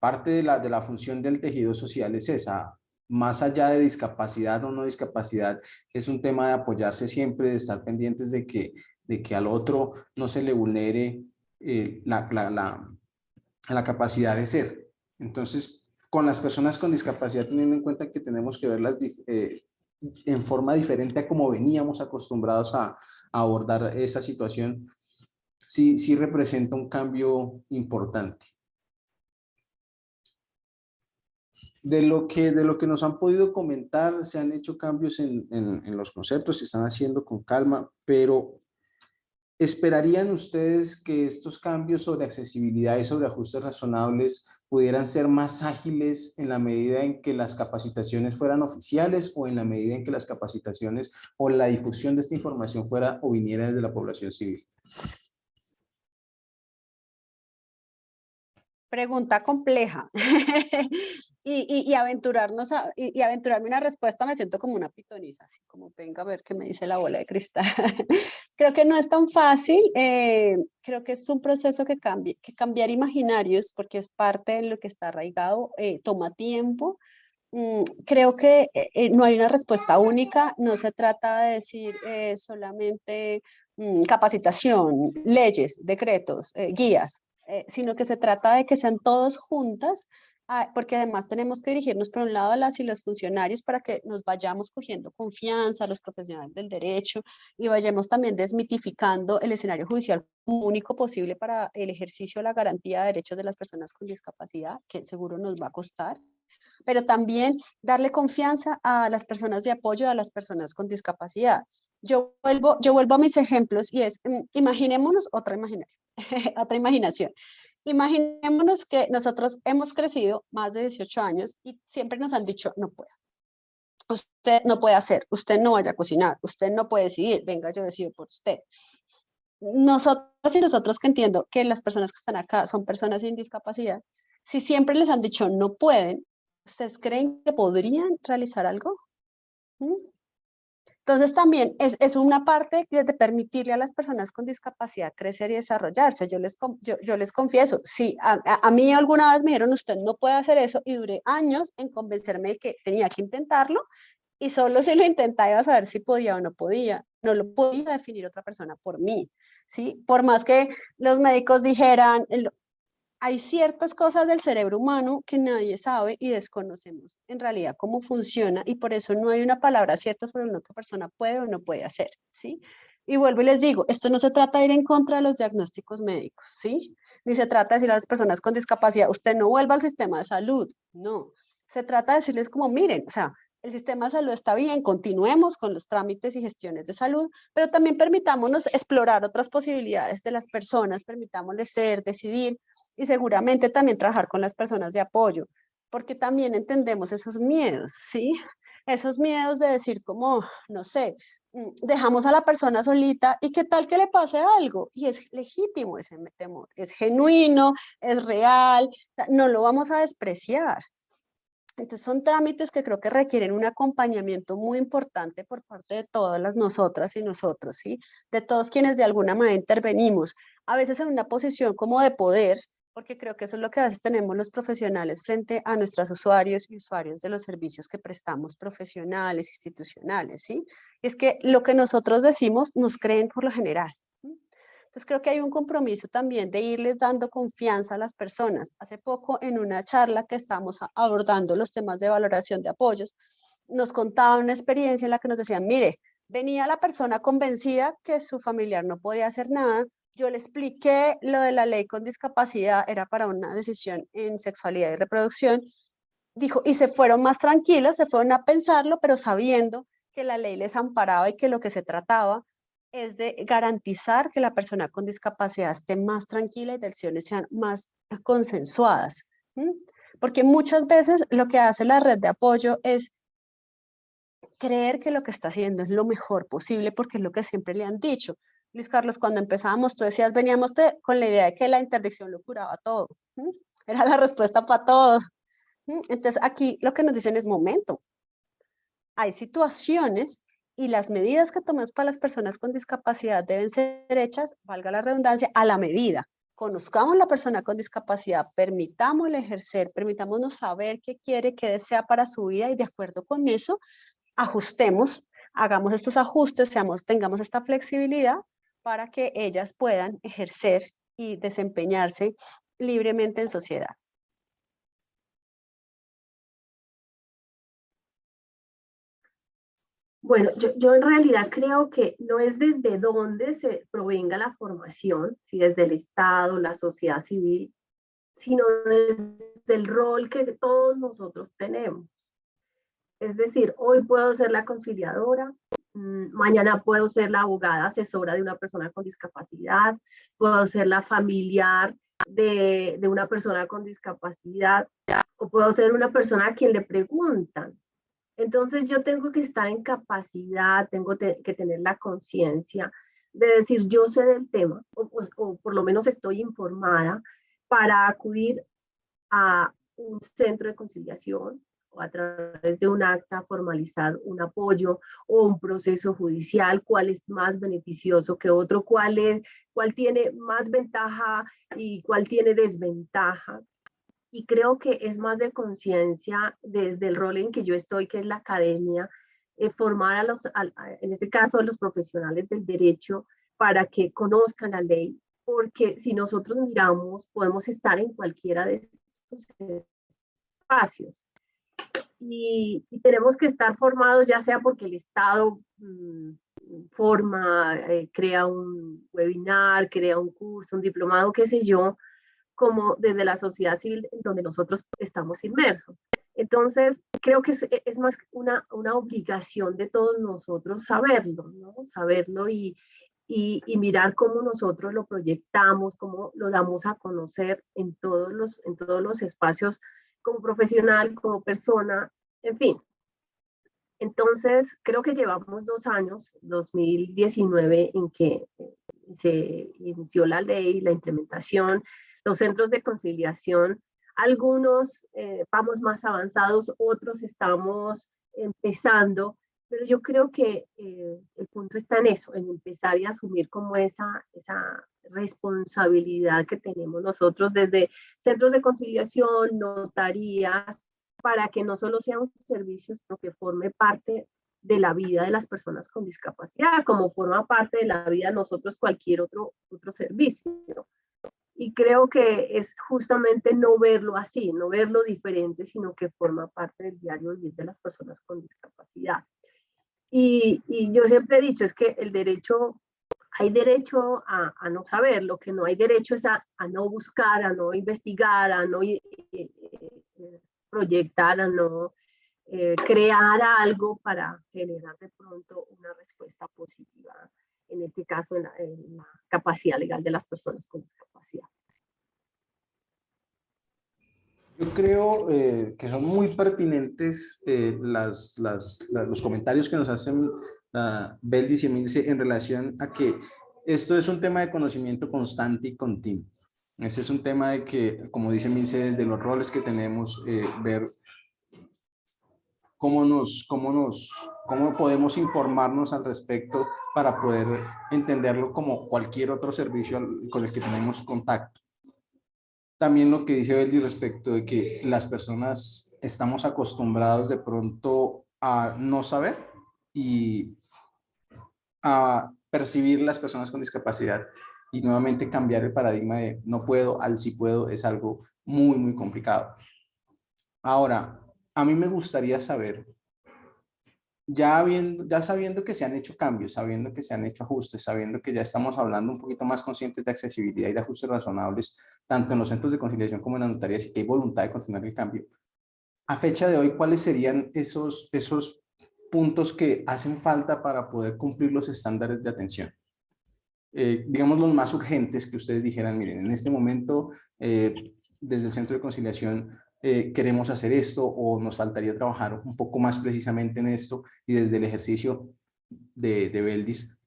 parte de la, de la función del tejido social es esa, más allá de discapacidad o no discapacidad, es un tema de apoyarse siempre, de estar pendientes de que, de que al otro no se le vulnere eh, la, la, la, capacidad de ser. Entonces, con las personas con discapacidad, teniendo en cuenta que tenemos que verlas eh, en forma diferente a como veníamos acostumbrados a, abordar esa situación, sí, sí representa un cambio importante. De lo, que, de lo que nos han podido comentar, se han hecho cambios en, en, en los conceptos, se están haciendo con calma, pero ¿esperarían ustedes que estos cambios sobre accesibilidad y sobre ajustes razonables pudieran ser más ágiles en la medida en que las capacitaciones fueran oficiales o en la medida en que las capacitaciones o la difusión de esta información fuera o viniera desde la población civil? Pregunta compleja. y, y, aventurarnos a, y, aventurarme una respuesta me siento como una pitoniza, así como venga a ver qué me dice la bola de cristal. creo que no es tan fácil, eh, creo que es un proceso que, cambie, que cambiar imaginarios, porque es parte de lo que está arraigado, eh, toma tiempo. Mm, creo que eh, no hay una respuesta única, no se trata de decir solamente mm, capacitación, leyes, decretos, guías, eh, sino que se trata de que sean todos juntas, ah, porque además tenemos que dirigirnos por un lado a las y los funcionarios para que nos vayamos cogiendo confianza, los profesionales del derecho, y vayamos también desmitificando el escenario judicial único posible para el ejercicio de la garantía de derechos de las personas con discapacidad, que seguro nos va a costar pero también darle confianza a las personas de apoyo, a las personas con discapacidad. Yo vuelvo, yo vuelvo a mis ejemplos y es, mm, imaginémonos otra, otra imaginación. Imaginémonos que nosotros hemos crecido más de 18 años y siempre nos han dicho, no puedo. Usted no puede hacer, usted no vaya a cocinar, usted no puede decidir, venga, yo decido por usted. Nosotros y nosotros que entiendo que las personas que están acá son personas sin discapacidad, si siempre les han dicho no pueden, ¿Ustedes creen que podrían realizar algo? ¿Mm? Entonces también es, es, una parte de permitirle a las personas con discapacidad crecer y desarrollarse. Yo les, yo, yo les confieso, sí, a, mí alguna vez me dijeron, usted no puede hacer eso y duré años en convencerme de que tenía que intentarlo y solo si lo intentaba iba a saber si podía o no podía. No lo podía definir otra persona por mí, ¿sí? Por más que los médicos dijeran, hay ciertas cosas del cerebro humano que nadie sabe y desconocemos en realidad cómo funciona y por eso no hay una palabra cierta sobre lo que persona puede o no puede hacer, ¿sí? Y vuelvo y les digo, esto no se trata de ir en contra de los diagnósticos médicos, ¿sí? Ni se trata de decir a las personas con discapacidad, usted no vuelva al sistema de salud, no. Se trata de decirles como, miren, o sea, el sistema de salud está bien, continuemos con los trámites y gestiones de salud, pero también permitámonos explorar otras posibilidades de las personas, permitámosles ser, decidir y seguramente también trabajar con las personas de apoyo, porque también entendemos esos miedos, ¿sí? Esos miedos de decir como, no sé, mm, dejamos a la persona solita y qué tal que le pase algo. Y es legítimo ese temor, es genuino, es real, no lo vamos a despreciar. Entonces son trámites que creo que requieren un acompañamiento muy importante por parte de todas las nosotras y nosotros, ¿sí? De todos quienes de alguna manera intervenimos, a veces en una posición como de poder, porque creo que eso es lo que a veces tenemos los profesionales frente a nuestros usuarios y usuarios de los servicios que prestamos profesionales, institucionales, ¿sí? Es que lo que nosotros decimos nos creen por lo general, entonces creo que hay un compromiso también de irles dando confianza a las personas. Hace poco en una charla que estábamos abordando los temas de valoración de apoyos, nos contaban una experiencia en la que nos decían, mire, venía la persona convencida que su familiar no podía hacer nada, yo le expliqué lo de la ley con discapacidad, era para una decisión en sexualidad y reproducción, dijo, y se fueron más tranquilos, se fueron a pensarlo, pero sabiendo que la ley les amparaba y que lo que se trataba es de garantizar que la persona con discapacidad esté más tranquila y decisiones sean más consensuadas. Porque muchas veces lo que hace la red de apoyo es creer que lo que está haciendo es lo mejor posible porque es lo que siempre le han dicho. Luis Carlos, cuando empezábamos, tú decías, veníamos con la idea de que la interdicción lo curaba todo. Era la respuesta para todos. Entonces aquí lo que nos dicen es momento. Hay situaciones y las medidas que tomemos para las personas con discapacidad deben ser hechas, valga la redundancia, a la medida. Conozcamos la persona con discapacidad, permitámosle ejercer, permitámonos saber qué quiere, qué desea para su vida y de acuerdo con eso, ajustemos, hagamos estos ajustes, seamos, tengamos esta flexibilidad para que ellas puedan ejercer y desempeñarse libremente en sociedad. Bueno, yo, en realidad creo que no es desde dónde se provenga la formación, si desde el Estado, la sociedad civil, sino desde el rol que todos nosotros tenemos. Es decir, hoy puedo ser la conciliadora, mm, mañana puedo ser la abogada asesora de una persona con discapacidad, puedo ser la familiar de, de una persona con discapacidad, o puedo ser una persona a quien le preguntan, entonces yo tengo que estar en capacidad, tengo que tener la conciencia de decir yo sé del tema o, por lo menos estoy informada para acudir a un centro de conciliación o a través de un acta formalizar un apoyo o un proceso judicial, cuál es más beneficioso que otro, cuál, es, cuál tiene más ventaja y cuál tiene desventaja y creo que es más de conciencia desde el rol en que yo estoy, que es la academia, eh, formar a los, en este caso a los profesionales del derecho para que conozcan la ley, porque si nosotros miramos, podemos estar en cualquiera de estos espacios. Y, tenemos que estar formados ya sea porque el Estado mm, forma, eh, crea un webinar, crea un curso, un diplomado, qué sé yo, como desde la sociedad civil donde nosotros estamos inmersos. Entonces, creo que es, más una, una, obligación de todos nosotros saberlo, ¿no? Saberlo y, y, y, mirar cómo nosotros lo proyectamos, cómo lo damos a conocer en todos los, en todos los espacios como profesional, como persona, en fin. Entonces, creo que llevamos dos años, 2019, en que se inició la ley, la implementación, los centros de conciliación, algunos eh, vamos más avanzados, otros estamos empezando, pero yo creo que eh, el punto está en eso, en empezar y asumir como esa, esa responsabilidad que tenemos nosotros desde centros de conciliación, notarías, para que no solo sea un servicio, sino que forme parte de la vida de las personas con discapacidad, como forma parte de la vida de nosotros cualquier otro, otro servicio. Y creo que es justamente no verlo así, no verlo diferente, sino que forma parte del diario vivir de las personas con discapacidad. Y, yo siempre he dicho, es que el derecho, hay derecho a, no saber, lo que no hay derecho es a, no buscar, a no investigar, a no eh, eh, proyectar, a no eh, crear algo para generar de pronto una respuesta positiva en este caso en la, capacidad legal de las personas con discapacidad. Yo creo eh, que son muy pertinentes eh, las, las, los comentarios que nos hacen uh, Beldis y Emilce en relación a que esto es un tema de conocimiento constante y continuo. Este es un tema de que, como dice Milce, desde los roles que tenemos, eh, ver cómo, nos, cómo, nos, cómo podemos informarnos al respecto para poder entenderlo como cualquier otro servicio con el que tenemos contacto. También lo que dice Beldi respecto de que las personas estamos acostumbrados de pronto a no saber y a percibir las personas con discapacidad y nuevamente cambiar el paradigma de no puedo al sí puedo es algo muy, muy complicado. Ahora, a mí me gustaría saber ya, sabiendo que se han hecho cambios, sabiendo que se han hecho ajustes, sabiendo que ya estamos hablando un poquito más conscientes de accesibilidad y de ajustes razonables, tanto en los centros de conciliación como en las notarías, y que hay voluntad de continuar el cambio. A fecha de hoy, ¿cuáles serían esos, esos puntos que hacen falta para poder cumplir los estándares de atención? Eh, digamos los más urgentes que ustedes dijeran, miren, en este momento, eh, desde el centro de conciliación, eh, queremos hacer esto o nos faltaría trabajar un poco más precisamente en esto y desde el ejercicio de, de Beldis,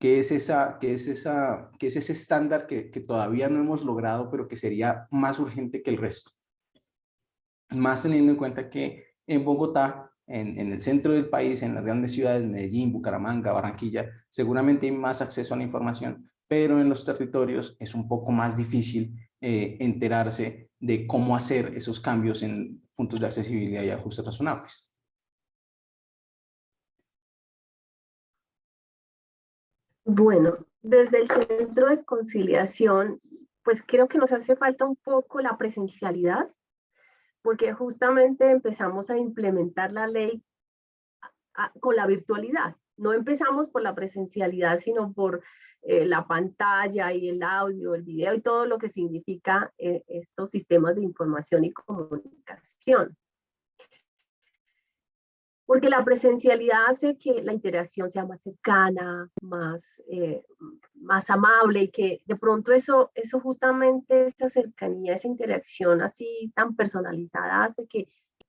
¿qué es, esa, qué, es esa, qué es ese estándar que, que todavía no hemos logrado pero que sería más urgente que el resto? Más teniendo en cuenta que en Bogotá, en, en el centro del país, en las grandes ciudades, Medellín, Bucaramanga, Barranquilla, seguramente hay más acceso a la información, pero en los territorios es un poco más difícil eh, enterarse de cómo hacer esos cambios en puntos de accesibilidad y ajustes razonables. Bueno, desde el centro de conciliación, pues creo que nos hace falta un poco la presencialidad, porque justamente empezamos a implementar la ley con la virtualidad. No empezamos por la presencialidad, sino por eh, la pantalla y el audio, el video y todo lo que significa eh, estos sistemas de información y comunicación. Porque la presencialidad hace que la interacción sea más cercana, más, eh, más amable y que de pronto eso, eso justamente, esa cercanía, esa interacción así tan personalizada hace que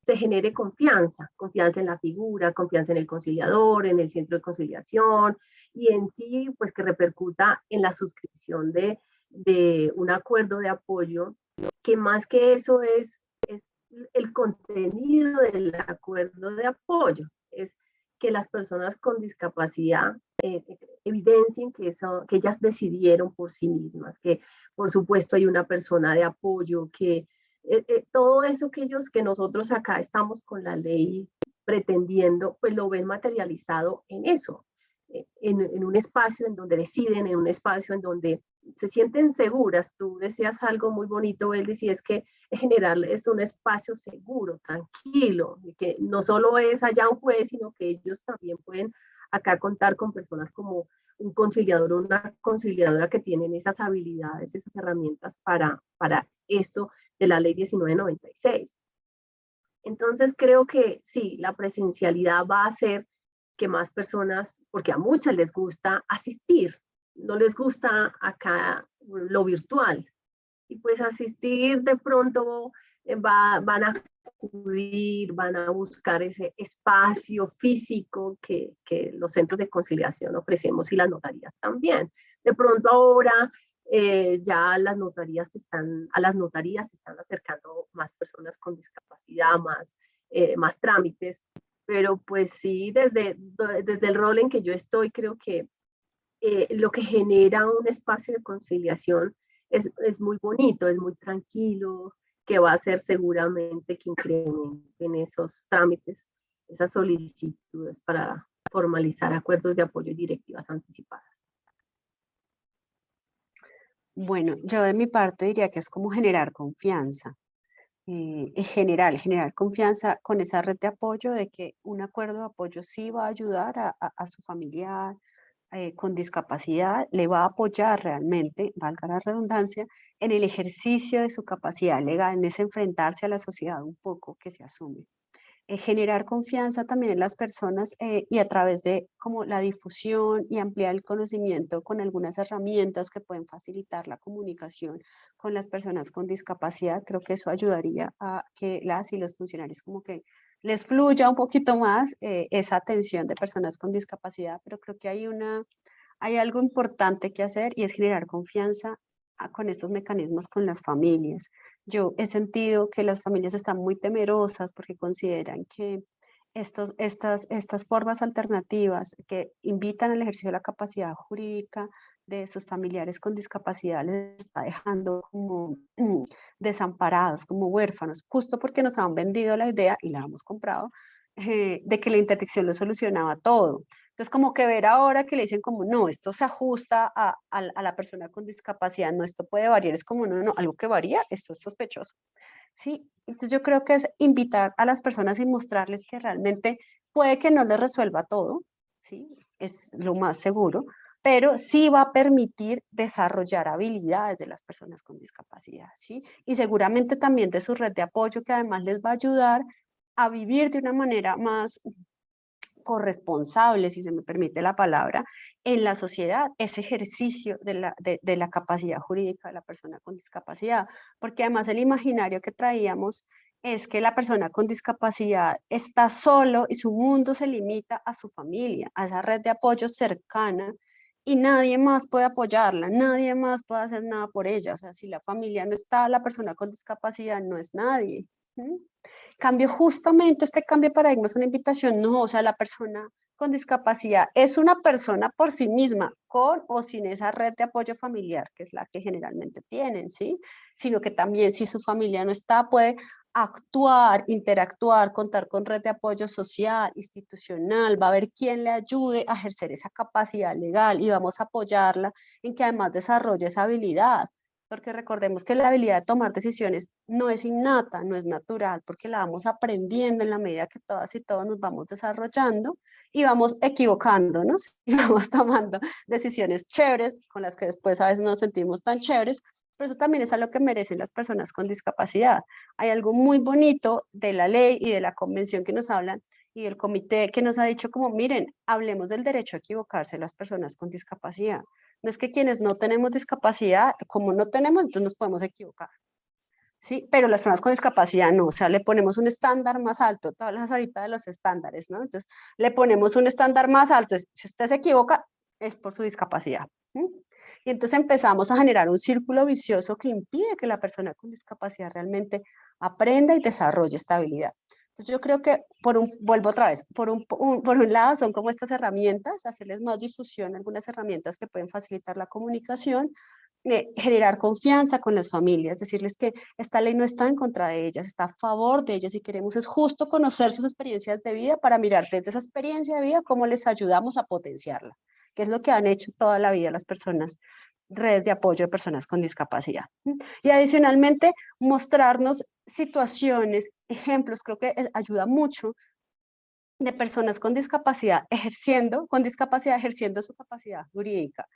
se genere confianza, confianza en la figura, confianza en el conciliador, en el centro de conciliación y en sí, pues que repercuta en la suscripción de, un acuerdo de apoyo, que más que eso es, es el contenido del acuerdo de apoyo, es que las personas con discapacidad eh, evidencien que, eso, que ellas decidieron por sí mismas, que por supuesto hay una persona de apoyo que eh, eh, todo eso que ellos, que nosotros acá estamos con la ley pretendiendo, pues lo ven materializado en eso, eh, en, en, un espacio en donde deciden, en un espacio en donde se sienten seguras. Tú decías algo muy bonito, él decía, es que en general es un espacio seguro, tranquilo, que no solo es allá un juez, sino que ellos también pueden acá contar con personas como un conciliador o una conciliadora que tienen esas habilidades, esas herramientas para, para esto de la ley 1996. Entonces creo que sí, la presencialidad va a hacer que más personas, porque a muchas les gusta asistir, no les gusta acá lo virtual. Y pues asistir de pronto eh, va, van a acudir, van a buscar ese espacio físico que, los centros de conciliación ofrecemos y las notarías también. De pronto ahora eh, ya las notarías están, a las notarías se están acercando más personas con discapacidad, más, eh, más trámites, pero pues sí, desde, desde el rol en que yo estoy, creo que eh, lo que genera un espacio de conciliación es, es, muy bonito, es muy tranquilo, que va a ser seguramente que incrementen esos trámites, esas solicitudes para formalizar acuerdos de apoyo y directivas anticipadas. Bueno, yo de mi parte diría que es como generar confianza. Eh, en general, generar confianza con esa red de apoyo de que un acuerdo de apoyo sí va a ayudar a, su familiar eh, con discapacidad, le va a apoyar realmente, valga la redundancia, en el ejercicio de su capacidad legal, en ese enfrentarse a la sociedad un poco que se asume. Eh, generar confianza también en las personas eh, y a través de como la difusión y ampliar el conocimiento con algunas herramientas que pueden facilitar la comunicación con las personas con discapacidad, creo que eso ayudaría a que las y los funcionarios como que les fluya un poquito más eh, esa atención de personas con discapacidad, pero creo que hay, una, hay algo importante que hacer y es generar confianza ah, con estos mecanismos con las familias. Yo he sentido que las familias están muy temerosas porque consideran que estos, estas, estas formas alternativas que invitan al ejercicio de la capacidad jurídica de sus familiares con discapacidad les está dejando como desamparados, como huérfanos, justo porque nos han vendido la idea y la hemos comprado eh, de que la interdicción lo solucionaba todo. Entonces, como que ver ahora que le dicen como, no, esto se ajusta a, a, la persona con discapacidad, no, esto puede variar, es como, no, no, algo que varía, esto es sospechoso. Sí, entonces yo creo que es invitar a las personas y mostrarles que realmente puede que no les resuelva todo, sí, es lo más seguro, pero sí va a permitir desarrollar habilidades de las personas con discapacidad, ¿sí? Y seguramente también de su red de apoyo que además les va a ayudar a vivir de una manera más corresponsable, si se me permite la palabra, en la sociedad, ese ejercicio de la, de, la capacidad jurídica de la persona con discapacidad, porque además el imaginario que traíamos es que la persona con discapacidad está solo y su mundo se limita a su familia, a esa red de apoyo cercana y nadie más puede apoyarla, nadie más puede hacer nada por ella. O sea, si la familia no está, la persona con discapacidad no es nadie. Cambio justamente este cambio de paradigma es una invitación, no, o sea, la persona con discapacidad es una persona por sí misma, con o sin esa red de apoyo familiar, que es la que generalmente tienen, ¿sí? Sino que también si su familia no está, puede actuar, interactuar, contar con red de apoyo social, institucional, va a haber quien le ayude a ejercer esa capacidad legal y vamos a apoyarla en que además desarrolle esa habilidad porque recordemos que la habilidad de tomar decisiones no es innata, no es natural, porque la vamos aprendiendo en la medida que todas y todos nos vamos desarrollando y vamos equivocándonos y vamos tomando decisiones chéveres con las que después a veces nos sentimos tan chéveres, pero eso también es a lo que merecen las personas con discapacidad. Hay algo muy bonito de la ley y de la convención que nos hablan y del comité que nos ha dicho como, miren, hablemos del derecho a equivocarse las personas con discapacidad. No es que quienes no tenemos discapacidad, como no tenemos, entonces nos podemos equivocar. Sí, pero las personas con discapacidad no, o sea, le ponemos un estándar más alto, todas las ahorita de los estándares, ¿no? Entonces, le ponemos un estándar más alto, si usted se equivoca, es por su discapacidad. Y entonces empezamos a generar un círculo vicioso que impide que la persona con discapacidad realmente aprenda y desarrolle esta habilidad. Entonces yo creo que, por un, vuelvo otra vez, por un, por un lado son como estas herramientas, hacerles más difusión, algunas herramientas que pueden facilitar la comunicación, eh, generar confianza con las familias, decirles que esta ley no está en contra de ellas, está a favor de ellas y queremos es justo conocer sus experiencias de vida para mirar desde esa experiencia de vida cómo les ayudamos a potenciarla, que es lo que han hecho toda la vida las personas redes de apoyo de personas con discapacidad. Y adicionalmente, mostrarnos situaciones, ejemplos, creo que ayuda mucho de personas con discapacidad ejerciendo, con discapacidad ejerciendo su capacidad jurídica.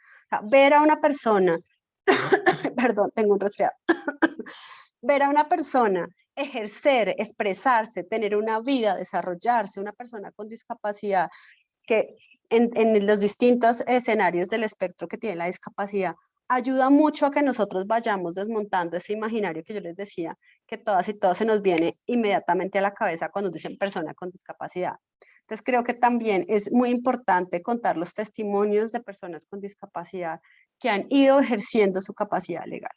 ver a una persona, perdón, tengo un resfriado, ver a una persona ejercer, expresarse, tener una vida, desarrollarse, una persona con discapacidad que en, los distintos escenarios del espectro que tiene la discapacidad, ayuda mucho a que nosotros vayamos desmontando ese imaginario que yo les decía, que todas y todos se nos viene inmediatamente a la cabeza cuando dicen persona con discapacidad. Entonces creo que también es muy importante contar los testimonios de personas con discapacidad que han ido ejerciendo su capacidad legal.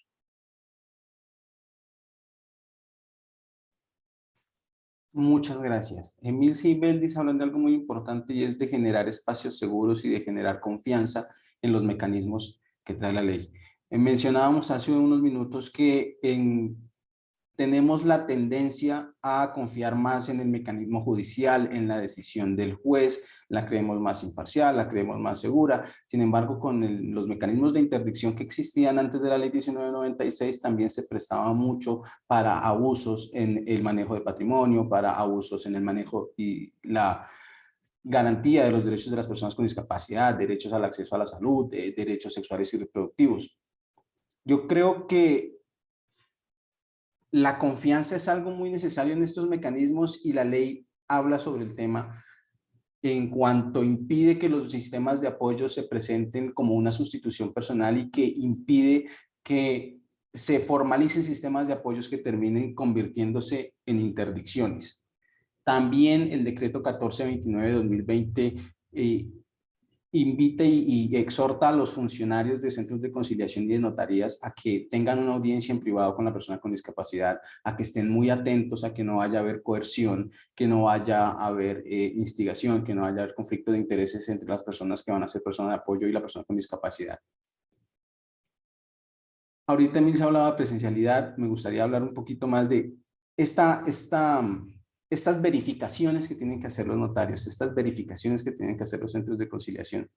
Muchas gracias. Emil Sibel hablan de algo muy importante y es de generar espacios seguros y de generar confianza en los mecanismos que trae la ley. Eh, mencionábamos hace unos minutos que en tenemos la tendencia a confiar más en el mecanismo judicial, en la decisión del juez, la creemos más imparcial, la creemos más segura. Sin embargo, con los mecanismos de interdicción que existían antes de la ley 1996 también se prestaba mucho para abusos en el manejo de patrimonio, para abusos en el manejo y la garantía de los derechos de las personas con discapacidad, derechos al acceso a la salud, derechos sexuales y reproductivos. Yo creo que la confianza es algo muy necesario en estos mecanismos y la ley habla sobre el tema en cuanto impide que los sistemas de apoyo se presenten como una sustitución personal y que impide que se formalicen sistemas de apoyos que terminen convirtiéndose en interdicciones. También el decreto 1429 de 2020 invita y, exhorta a los funcionarios de centros de conciliación y de notarías a que tengan una audiencia en privado con la persona con discapacidad, a que estén muy atentos a que no vaya a haber coerción, que no vaya a haber eh, instigación, que no vaya a haber conflicto de intereses entre las personas que van a ser personas de apoyo y la persona con discapacidad. Ahorita también se hablaba de presencialidad, me gustaría hablar un poquito más de esta, esta estas verificaciones que tienen que hacer los notarios, estas verificaciones que tienen que hacer los centros de conciliación,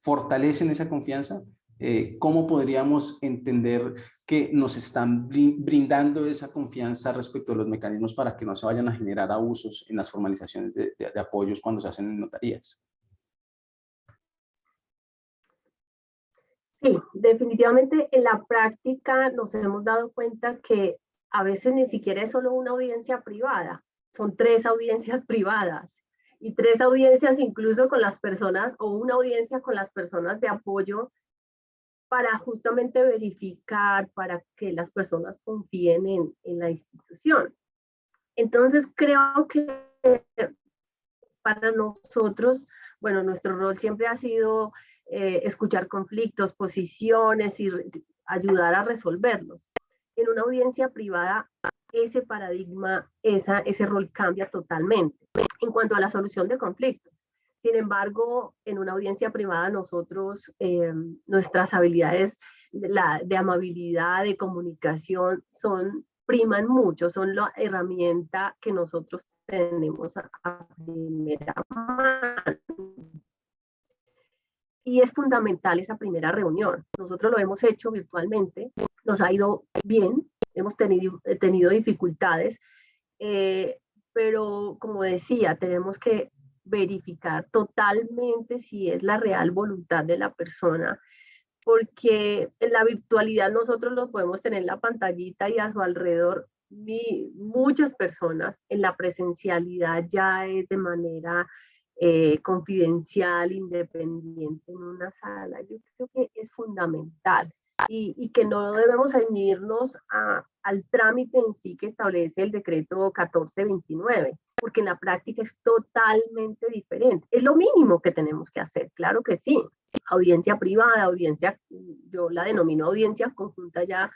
fortalecen esa confianza. Eh, ¿Cómo podríamos entender que nos están brindando esa confianza respecto a los mecanismos para que no se vayan a generar abusos en las formalizaciones de, de apoyos cuando se hacen en notarías? Sí, definitivamente en la práctica nos hemos dado cuenta que a veces ni siquiera es solo una audiencia privada, son tres audiencias privadas y tres audiencias incluso con las personas o una audiencia con las personas de apoyo para justamente verificar, para que las personas confíen en, en la institución. Entonces creo que para nosotros, bueno, nuestro rol siempre ha sido eh, escuchar conflictos, posiciones y ayudar a resolverlos. En una audiencia privada ese paradigma, esa, ese rol cambia totalmente en cuanto a la solución de conflictos. Sin embargo, en una audiencia privada nosotros, eh, nuestras habilidades de, la, de amabilidad, de comunicación, son, priman mucho, son la herramienta que nosotros tenemos a, primera mano. Y es fundamental esa primera reunión. Nosotros lo hemos hecho virtualmente nos ha ido bien, hemos tenido, tenido dificultades, eh, pero como decía, tenemos que verificar totalmente si es la real voluntad de la persona, porque en la virtualidad nosotros lo podemos tener en la pantallita y a su alrededor muchas personas, en la presencialidad ya es de manera eh, confidencial, independiente en una sala. Yo creo que es fundamental y, que no debemos ceñirnos al trámite en sí que establece el decreto 1429, porque en la práctica es totalmente diferente. Es lo mínimo que tenemos que hacer, claro que sí. Audiencia privada, audiencia, yo la denomino audiencia conjunta ya,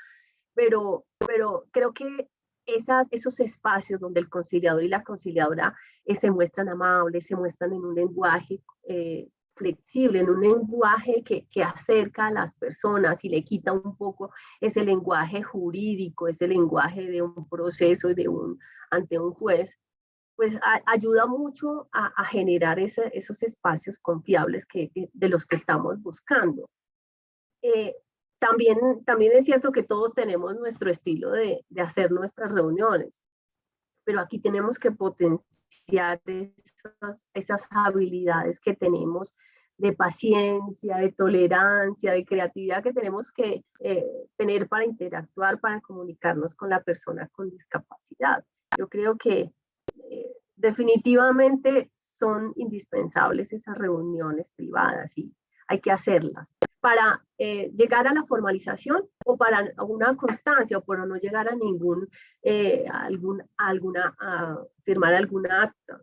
pero, pero creo que esos espacios donde el conciliador y la conciliadora eh, se muestran amables, se muestran en un lenguaje eh, flexible, en un lenguaje que, que, acerca a las personas y le quita un poco ese lenguaje jurídico, ese lenguaje de un proceso de un, ante un juez, pues ayuda mucho a, generar esos espacios confiables que, de los que estamos buscando. Eh, también, también es cierto que todos tenemos nuestro estilo de, de hacer nuestras reuniones, pero aquí tenemos que potenciar esas, habilidades que tenemos de paciencia, de tolerancia, de creatividad que tenemos que eh, tener para interactuar, para comunicarnos con la persona con discapacidad. Yo creo que eh, definitivamente son indispensables esas reuniones privadas y hay que hacerlas para eh, llegar a la formalización o para una constancia o para no llegar a ningún, algún, alguna, firmar alguna acta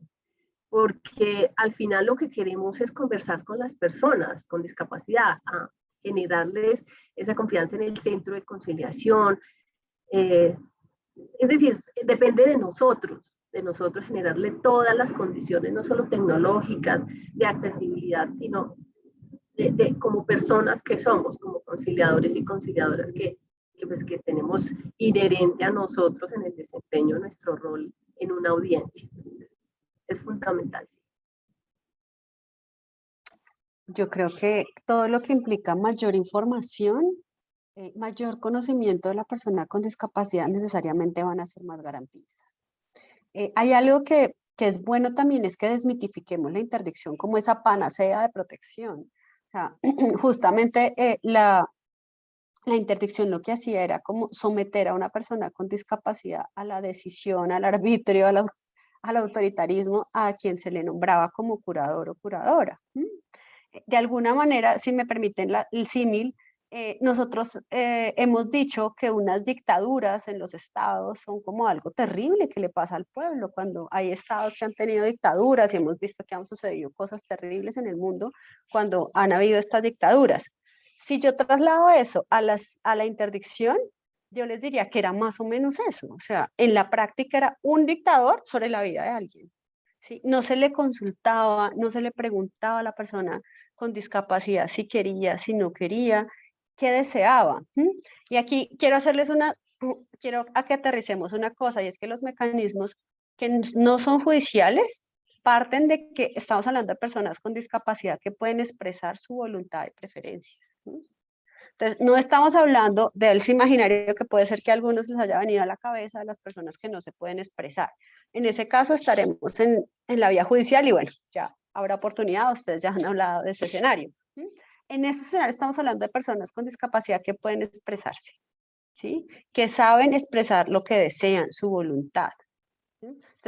porque al final lo que queremos es conversar con las personas con discapacidad, a generarles esa confianza en el centro de conciliación. Eh, es decir, depende de nosotros, de nosotros generarle todas las condiciones, no solo tecnológicas, de accesibilidad, sino de, como personas que somos, como conciliadores y conciliadoras que, que, pues, que tenemos inherente a nosotros en el desempeño de nuestro rol en una audiencia es fundamental. Yo creo que todo lo que implica mayor información, eh, mayor conocimiento de la persona con discapacidad necesariamente van a ser más garantistas. Eh, hay algo que, que, es bueno también, es que desmitifiquemos la interdicción como esa panacea de protección. justamente eh, la, la interdicción lo que hacía era como someter a una persona con discapacidad a la decisión, al arbitrio, a la al autoritarismo a quien se le nombraba como curador o curadora. De alguna manera, si me permiten el símil, eh, nosotros eh, hemos dicho que unas dictaduras en los estados son como algo terrible que le pasa al pueblo, cuando hay estados que han tenido dictaduras y hemos visto que han sucedido cosas terribles en el mundo cuando han habido estas dictaduras. Si yo traslado eso a, las, a la interdicción, yo les diría que era más o menos eso, o sea, en la práctica era un dictador sobre la vida de alguien. ¿sí? No se le consultaba, no se le preguntaba a la persona con discapacidad si quería, si no quería, qué deseaba. Y aquí quiero hacerles una, quiero a que aterricemos una cosa, y es que los mecanismos que no son judiciales parten de que estamos hablando de personas con discapacidad que pueden expresar su voluntad y preferencias. Entonces, no estamos hablando del imaginario que puede ser que a algunos les haya venido a la cabeza de las personas que no se pueden expresar. En ese caso estaremos en, en la vía judicial y bueno, ya habrá oportunidad, ustedes ya han hablado de ese escenario. En ese escenario estamos hablando de personas con discapacidad que pueden expresarse, ¿sí? que saben expresar lo que desean, su voluntad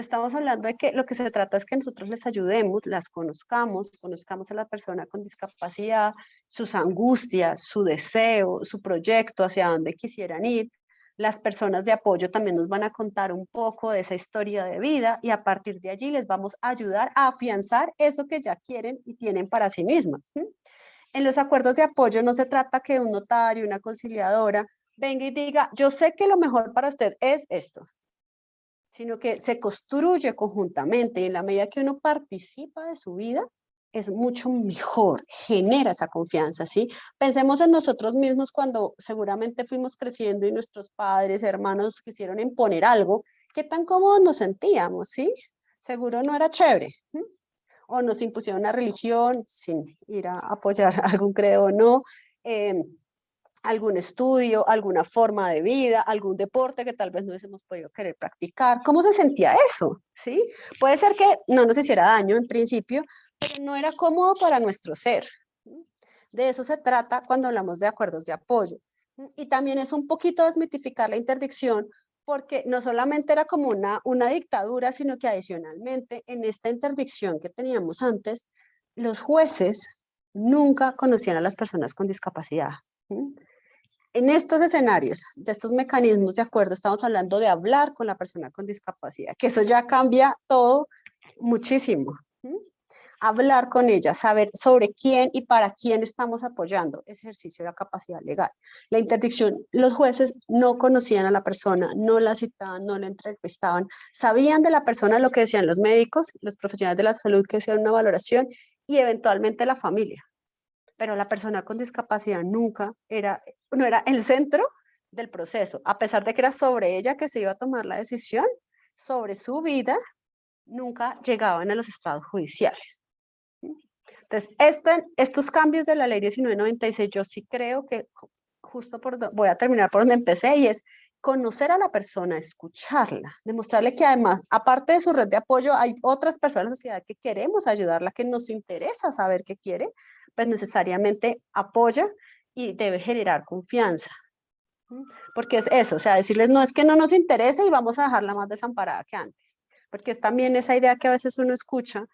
estamos hablando de que lo que se trata es que nosotros les ayudemos, las conozcamos, conozcamos a la persona con discapacidad, sus angustias, su deseo, su proyecto, hacia dónde quisieran ir. Las personas de apoyo también nos van a contar un poco de esa historia de vida y a partir de allí les vamos a ayudar a afianzar eso que ya quieren y tienen para sí mismas. En los acuerdos de apoyo no se trata que un notario, una conciliadora, venga y diga, yo sé que lo mejor para usted es esto, sino que se construye conjuntamente y en la medida que uno participa de su vida, es mucho mejor, genera esa confianza, ¿sí? Pensemos en nosotros mismos cuando seguramente fuimos creciendo y nuestros padres, hermanos quisieron imponer algo, ¿qué tan cómodos nos sentíamos, sí? Seguro no era chévere. O nos impusieron una religión sin ir a apoyar algún credo o no. Em, algún estudio, alguna forma de vida, algún deporte que tal vez no hubiésemos podido querer practicar. ¿Cómo se sentía eso? ¿Sí? Puede ser que no nos hiciera daño en principio, pero no era cómodo para nuestro ser. De eso se trata cuando hablamos de acuerdos de apoyo. Y también es un poquito desmitificar la interdicción, porque no solamente era como una, una dictadura, sino que adicionalmente en esta interdicción que teníamos antes, los jueces nunca conocían a las personas con discapacidad. En estos escenarios, de estos mecanismos de acuerdo, estamos hablando de hablar con la persona con discapacidad, que eso ya cambia todo muchísimo. Hablar con ella, saber sobre quién y para quién estamos apoyando ese ejercicio de la capacidad legal. La interdicción, los jueces no conocían a la persona, no la citaban, no la entrevistaban, sabían de la persona lo que decían los médicos, los profesionales de la salud que hacían una valoración y eventualmente la familia pero la persona con discapacidad nunca era, no era el centro del proceso, a pesar de que era sobre ella que se iba a tomar la decisión, sobre su vida, nunca llegaban a los estados judiciales. Entonces, estos cambios de la ley 1996, yo sí creo que justo por, voy a terminar por donde empecé, y es conocer a la persona, escucharla, demostrarle que además, aparte de su red de apoyo, hay otras personas en la sociedad que queremos ayudarla, que nos interesa saber qué quiere, pues necesariamente apoya y debe generar confianza. Porque es eso, o sea, decirles no es que no nos interese y vamos a dejarla más desamparada que antes. Porque es también esa idea que a veces uno escucha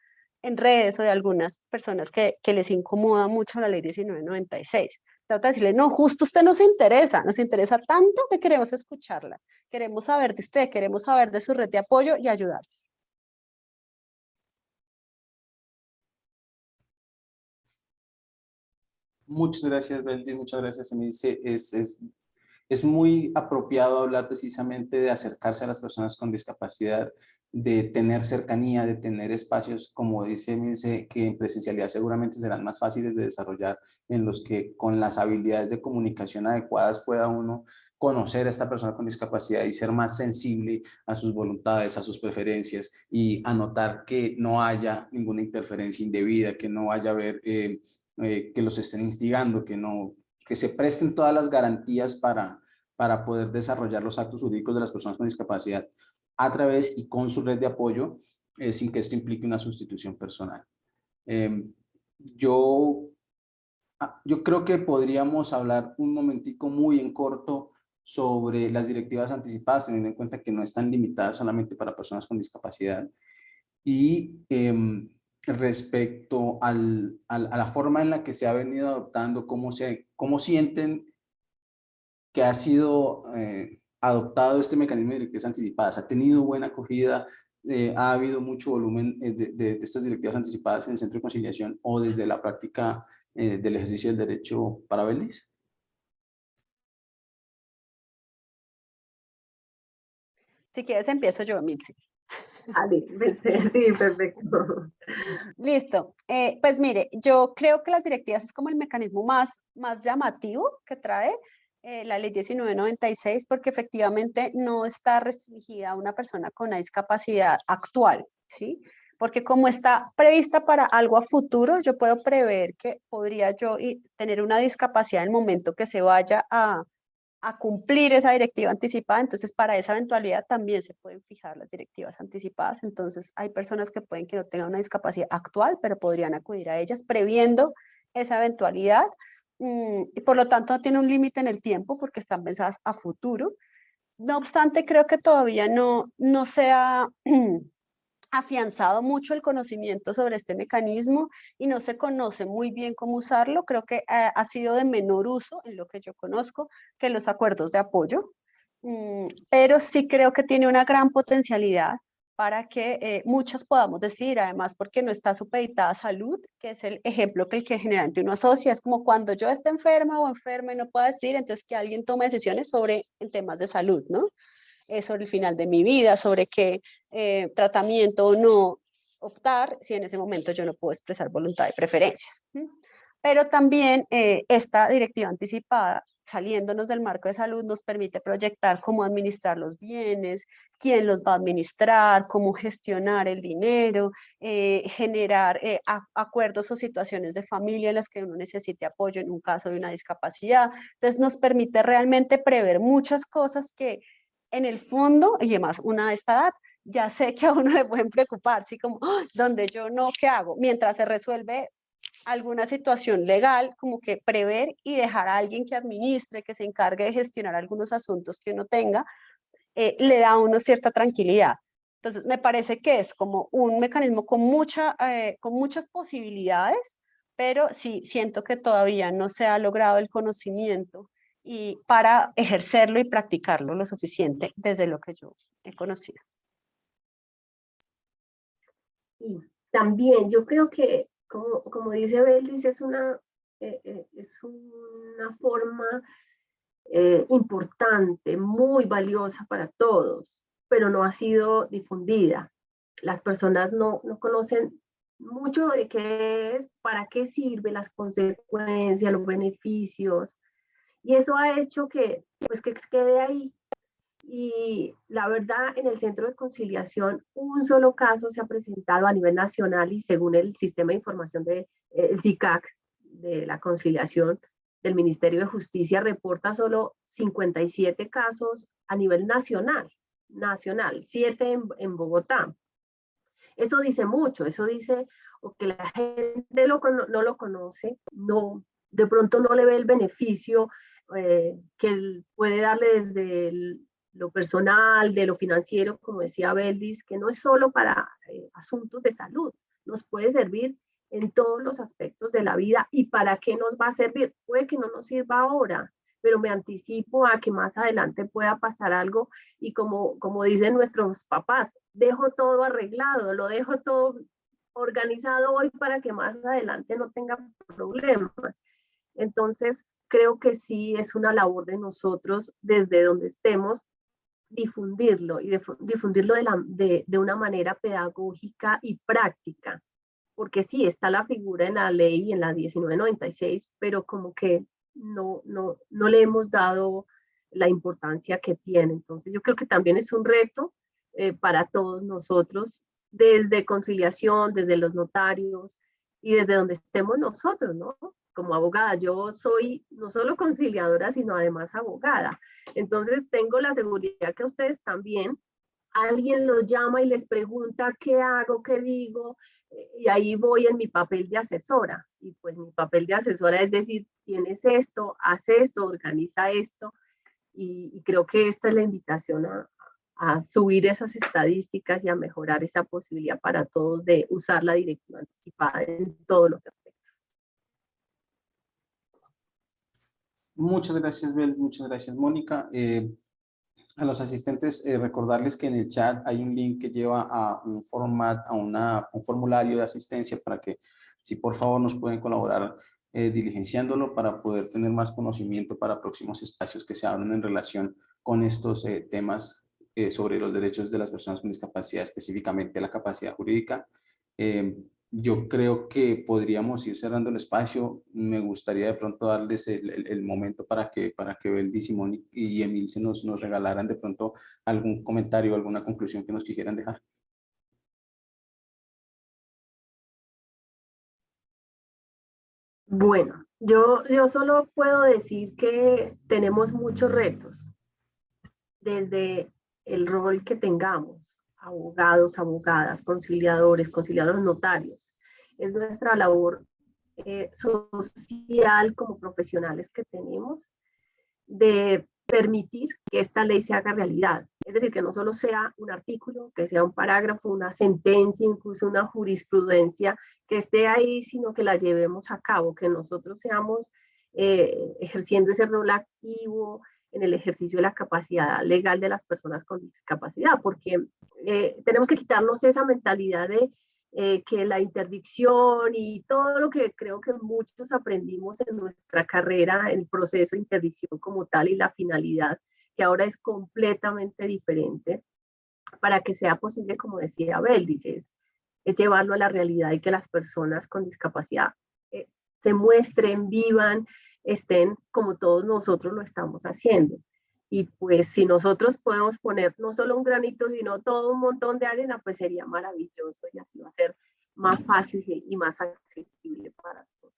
en redes o de algunas personas que, que les incomoda mucho la ley 1996. Trata de decirle, no, justo usted nos interesa, nos interesa tanto que queremos escucharla. Queremos saber de usted, queremos saber de su red de apoyo y ayudarles. Muchas gracias, Beldi, muchas gracias. Es, es, es muy apropiado hablar precisamente de acercarse a las personas con discapacidad, de tener cercanía, de tener espacios, como dice Emilce, que en presencialidad seguramente serán más fáciles de desarrollar, en los que con las habilidades de comunicación adecuadas pueda uno conocer a esta persona con discapacidad y ser más sensible a sus voluntades, a sus preferencias y anotar que no haya ninguna interferencia indebida, que no vaya a haber eh, eh, que los estén instigando, que, no, que se presten todas las garantías para, para poder desarrollar los actos jurídicos de las personas con discapacidad a través y con su red de apoyo, eh, sin que esto implique una sustitución personal. Em, yo, ah, yo creo que podríamos hablar un momentico muy en corto sobre las directivas anticipadas, teniendo en cuenta que no están limitadas solamente para personas con discapacidad. Y em, respecto al, a la forma en la que se ha venido adoptando, cómo, se, cómo sienten que ha sido eh, adoptado este mecanismo de directivas anticipadas. ¿Ha tenido buena acogida? Eh, ¿Ha habido mucho volumen eh, de, estas directivas anticipadas en el centro de conciliación o desde la práctica del ejercicio del derecho para Beldis? Si quieres empiezo yo, Mitzi. Ah, sí, perfecto. Listo. Eh, pues mire, yo creo que las directivas es como el mecanismo más, más llamativo que trae eh, la ley 1996 porque efectivamente no está restringida a una persona con una discapacidad actual, ¿sí? Porque como está prevista para algo a futuro, yo puedo prever que podría yo tener una discapacidad en el momento que se vaya a, a cumplir esa directiva anticipada, entonces para esa eventualidad también se pueden fijar las directivas anticipadas, entonces hay personas que pueden que no tengan una discapacidad actual, pero podrían acudir a ellas previendo esa eventualidad, y por lo tanto no tiene un límite en el tiempo porque están pensadas a futuro. No obstante, creo que todavía no, no sea afianzado mucho el conocimiento sobre este mecanismo y no se conoce muy bien cómo usarlo. Creo que eh, ha sido de menor uso en lo que yo conozco que los acuerdos de apoyo, mm, pero sí creo que tiene una gran potencialidad para que eh, muchas podamos decir, además porque no está supeditada a salud, que es el ejemplo que el que generalmente uno asocia, es como cuando yo esté enferma o enferma y no pueda decir, entonces que alguien tome decisiones sobre en temas de salud, ¿no? sobre el final de mi vida, sobre qué eh, tratamiento o no optar si en ese momento yo no puedo expresar voluntad y preferencias. Pero también eh, esta directiva anticipada saliéndonos del marco de salud, nos permite proyectar cómo administrar los bienes, quién los va a administrar, cómo gestionar el dinero, eh, generar eh, acuerdos o situaciones de familia en las que uno necesite apoyo en un caso de una discapacidad. Entonces nos permite realmente prever muchas cosas que en el fondo, y además una de esta edad, ya sé que a uno le pueden preocupar, así como, ¡Ah! donde yo no, ¿qué hago? Mientras se resuelve alguna situación legal, como que prever y dejar a alguien que administre, que se encargue de gestionar algunos asuntos que uno tenga, eh, le da a uno cierta tranquilidad. Entonces, me parece que es como un mecanismo con, mucha, eh, con muchas posibilidades, pero sí siento que todavía no se ha logrado el conocimiento y para ejercerlo y practicarlo lo suficiente desde lo que yo he conocido. también yo creo que como, como dice Belis, es una, eh, eh, es una forma eh, importante, muy valiosa para todos, pero no ha sido difundida. Las personas no, no conocen mucho de qué es, para qué sirve, las consecuencias, los beneficios, y eso ha hecho que, pues, que quede ahí y la verdad, en el centro de conciliación, un solo caso se ha presentado a nivel nacional y según el sistema de información del de, CICAC de la conciliación del Ministerio de Justicia, reporta solo 57 casos a nivel nacional, nacional, 7 en, en Bogotá. Eso dice mucho, eso dice o que la gente lo, no lo conoce, no, de pronto no le ve el beneficio eh, que puede darle desde el, lo personal, de lo financiero, como decía Beldis, que no es solo para eh, asuntos de salud, nos puede servir en todos los aspectos de la vida. ¿Y para qué nos va a servir? Puede que no nos sirva ahora, pero me anticipo a que más adelante pueda pasar algo y como, como dicen nuestros papás, dejo todo arreglado, lo dejo todo organizado hoy para que más adelante no tenga problemas. Entonces, creo que sí es una labor de nosotros desde donde estemos difundirlo y difundirlo de, la, de, de, una manera pedagógica y práctica. Porque sí, está la figura en la ley, en la 1996, pero como que no, no, no le hemos dado la importancia que tiene. Entonces yo creo que también es un reto eh, para todos nosotros, desde conciliación, desde los notarios y desde donde estemos nosotros, ¿no? Como abogada. Yo soy no solo conciliadora, sino además abogada. Entonces tengo la seguridad que ustedes también, alguien los llama y les pregunta qué hago, qué digo, y ahí voy en mi papel de asesora. Y pues mi papel de asesora es decir, tienes esto, haz esto, organiza esto. Y, creo que esta es la invitación a, a subir esas estadísticas y a mejorar esa posibilidad para todos de usar la directiva anticipada en todos los. Muchas gracias, Bel, muchas gracias, Mónica. Eh, a los asistentes, eh, recordarles que en el chat hay un link que lleva a un format, a un formulario de asistencia para que, si por favor nos pueden colaborar eh, diligenciándolo para poder tener más conocimiento para próximos espacios que se abran en relación con estos temas sobre los derechos de las personas con discapacidad, específicamente la capacidad jurídica yo creo que podríamos ir cerrando el espacio. Me gustaría de pronto darles el, momento para que, para que Beldi, Simón y Emil se nos, nos regalaran de pronto algún comentario, alguna conclusión que nos quisieran dejar. Bueno, yo, yo solo puedo decir que tenemos muchos retos desde el rol que tengamos abogados, abogadas, conciliadores, conciliadores notarios. Es nuestra labor eh, social como profesionales que tenemos de permitir que esta ley se haga realidad. Es decir, que no solo sea un artículo, que sea un parágrafo, una sentencia, incluso una jurisprudencia que esté ahí, sino que la llevemos a cabo, que nosotros seamos eh, ejerciendo ese rol activo, en el ejercicio de la capacidad legal de las personas con discapacidad, porque eh, tenemos que quitarnos esa mentalidad de eh, que la interdicción y todo lo que creo que muchos aprendimos en nuestra carrera, el proceso de interdicción como tal y la finalidad, que ahora es completamente diferente, para que sea posible, como decía Abel, dice, es, llevarlo a la realidad y que las personas con discapacidad eh, se muestren, vivan estén como todos nosotros lo estamos haciendo. Y pues si nosotros podemos poner no solo un granito, sino todo un montón de arena, pues sería maravilloso y así va a ser más fácil y más accesible para todos.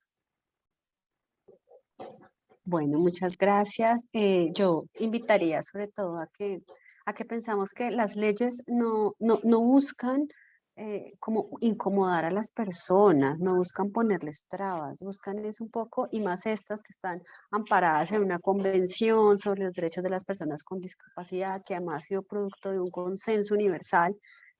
Bueno, muchas gracias. Eh, yo invitaría sobre todo a que, a que pensamos que las leyes no, no, no buscan eh, como incomodar a las personas, no buscan ponerles trabas, buscan es un poco, y más estas que están amparadas en una convención sobre los derechos de las personas con discapacidad, que además ha sido producto de un consenso universal,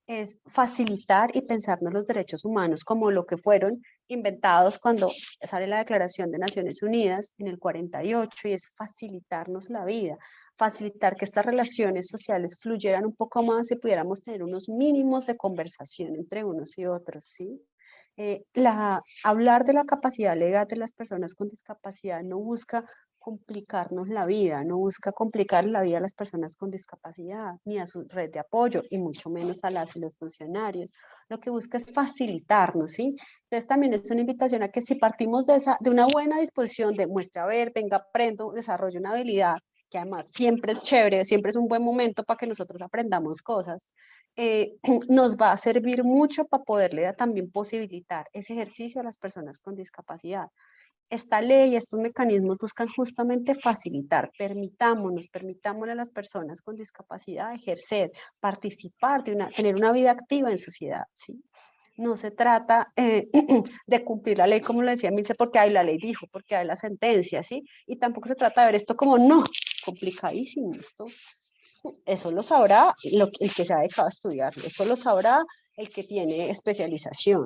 es facilitar y pensarnos los derechos humanos como lo que fueron inventados cuando sale la Declaración de Naciones Unidas en el 48 y es facilitarnos la vida, facilitar que estas relaciones sociales fluyeran un poco más y pudiéramos tener unos mínimos de conversación entre unos y otros, ¿sí? Eh, la, hablar de la capacidad legal de las personas con discapacidad no busca complicarnos la vida, no busca complicar la vida a las personas con discapacidad, ni a su red de apoyo, y mucho menos a las y los funcionarios. Lo que busca es facilitarnos, ¿sí? Entonces también es una invitación a que si partimos de, esa, de una buena disposición de muestra, a ver, venga, aprendo, desarrollo una habilidad, que además siempre es chévere, siempre es un buen momento para que nosotros aprendamos cosas, eh, nos va a servir mucho para poderle también posibilitar ese ejercicio a las personas con discapacidad. Esta ley, estos mecanismos buscan justamente facilitar, permitámonos, permitámosle a las personas con discapacidad ejercer, participar, de una, tener una vida activa en sociedad, ¿sí? no se trata eh, de cumplir la ley, como lo decía Milce, porque hay la ley dijo, porque hay la sentencia, ¿sí? Y tampoco se trata de ver esto como, no, complicadísimo esto. Eso lo sabrá el que se ha dejado estudiar, eso lo sabrá el que tiene especialización,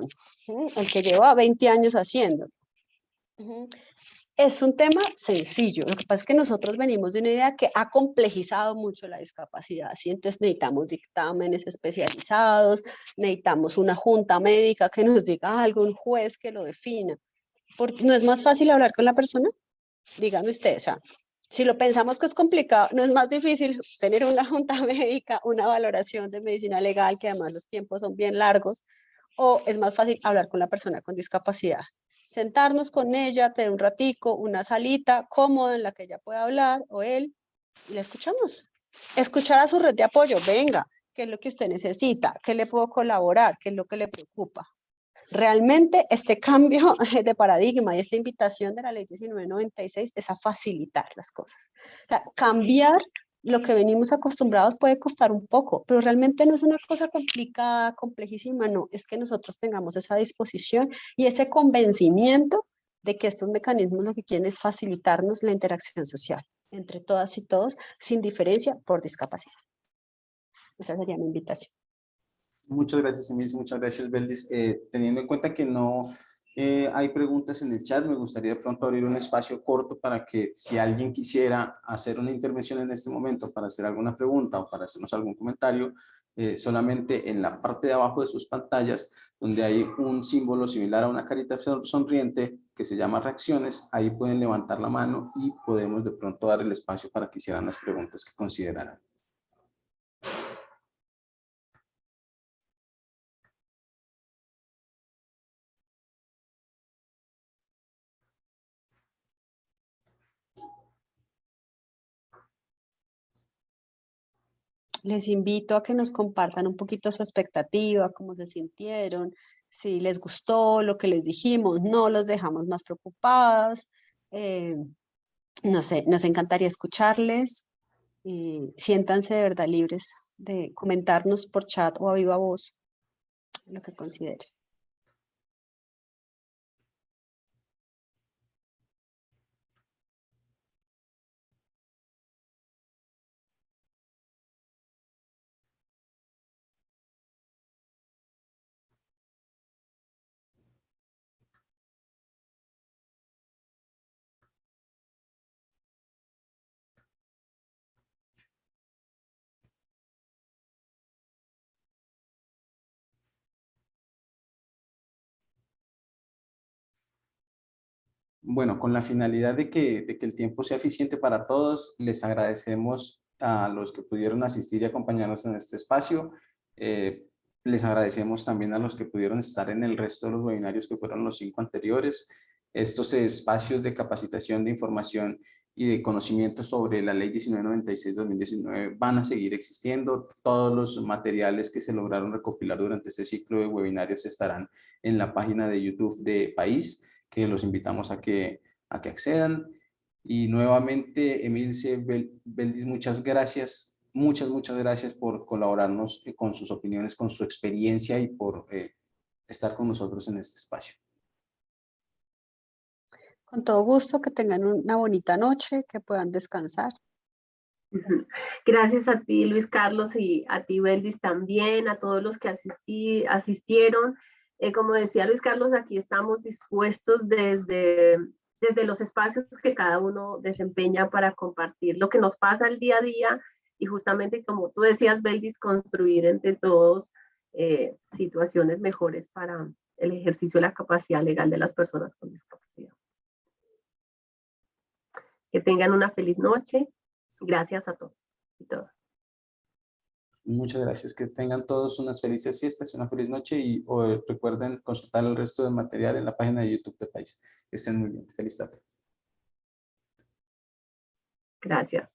el que lleva 20 años haciendo. Es un tema sencillo, lo que pasa es que nosotros venimos de una idea que ha complejizado mucho la discapacidad, ¿sí? entonces necesitamos dictámenes especializados, necesitamos una junta médica que nos diga algo, un juez que lo defina, porque no es más fácil hablar con la persona, dígame usted, o sea, si lo pensamos que es complicado, no es más difícil tener una junta médica, una valoración de medicina legal, que además los tiempos son bien largos, o es más fácil hablar con la persona con discapacidad sentarnos con ella, tener un ratico, una salita cómoda en la que ella pueda hablar o él, y la escuchamos. Escuchar a su red de apoyo, venga, ¿qué es lo que usted necesita? ¿Qué le puedo colaborar? ¿Qué es lo que le preocupa? Realmente este cambio de paradigma y esta invitación de la ley 1996 es a facilitar las cosas. cambiar lo que venimos acostumbrados puede costar un poco, pero realmente no es una cosa complicada, complejísima, no, es que nosotros tengamos esa disposición y ese convencimiento de que estos mecanismos lo que quieren es facilitarnos la interacción social entre todas y todos, sin diferencia por discapacidad. Esa sería mi invitación. Muchas gracias, Emilio, muchas gracias, Beldis. Eh, teniendo en cuenta que no eh, hay preguntas en el chat, me gustaría de pronto abrir un espacio corto para que si alguien quisiera hacer una intervención en este momento para hacer alguna pregunta o para hacernos algún comentario, eh, solamente en la parte de abajo de sus pantallas, donde hay un símbolo similar a una carita sonriente que se llama reacciones, ahí pueden levantar la mano y podemos de pronto dar el espacio para que hicieran las preguntas que consideraran. Les invito a que nos compartan un poquito su expectativa, cómo se sintieron, si les gustó lo que les dijimos, no los dejamos más preocupados. Eh, no sé, nos encantaría escucharles siéntanse de verdad libres de comentarnos por chat o a viva voz lo que consideren. Bueno, con la finalidad de que, el tiempo sea eficiente para todos, les agradecemos a los que pudieron asistir y acompañarnos en este espacio. Eh, les agradecemos también a los que pudieron estar en el resto de los webinarios que fueron los cinco anteriores. estos espacios de capacitación de información y de conocimiento sobre la ley 1996-2019 van a seguir existiendo. Todos los materiales que se lograron recopilar durante este ciclo de webinarios estarán en la página de YouTube de País, que los invitamos a que, a que accedan. Y nuevamente, Emilce Beldis, muchas gracias. Muchas, muchas gracias por colaborarnos con sus opiniones, con su experiencia y por eh, estar con nosotros en este espacio. Con todo gusto, que tengan una bonita noche, que puedan descansar. Gracias a ti, Luis Carlos, y a ti, Beldis, también, a todos los que asistí, asistieron. Eh, como decía Luis Carlos, aquí estamos dispuestos desde, desde los espacios que cada uno desempeña para compartir lo que nos pasa el día a día y justamente, como tú decías, Beldis, construir entre todos eh, situaciones mejores para el ejercicio de la capacidad legal de las personas con discapacidad. Que tengan una feliz noche. Gracias a todos y todas. Muchas gracias. Que tengan todos unas felices fiestas, una feliz noche y recuerden consultar el resto del material en la página de YouTube de País. Que estén muy bien. Feliz tarde. Gracias.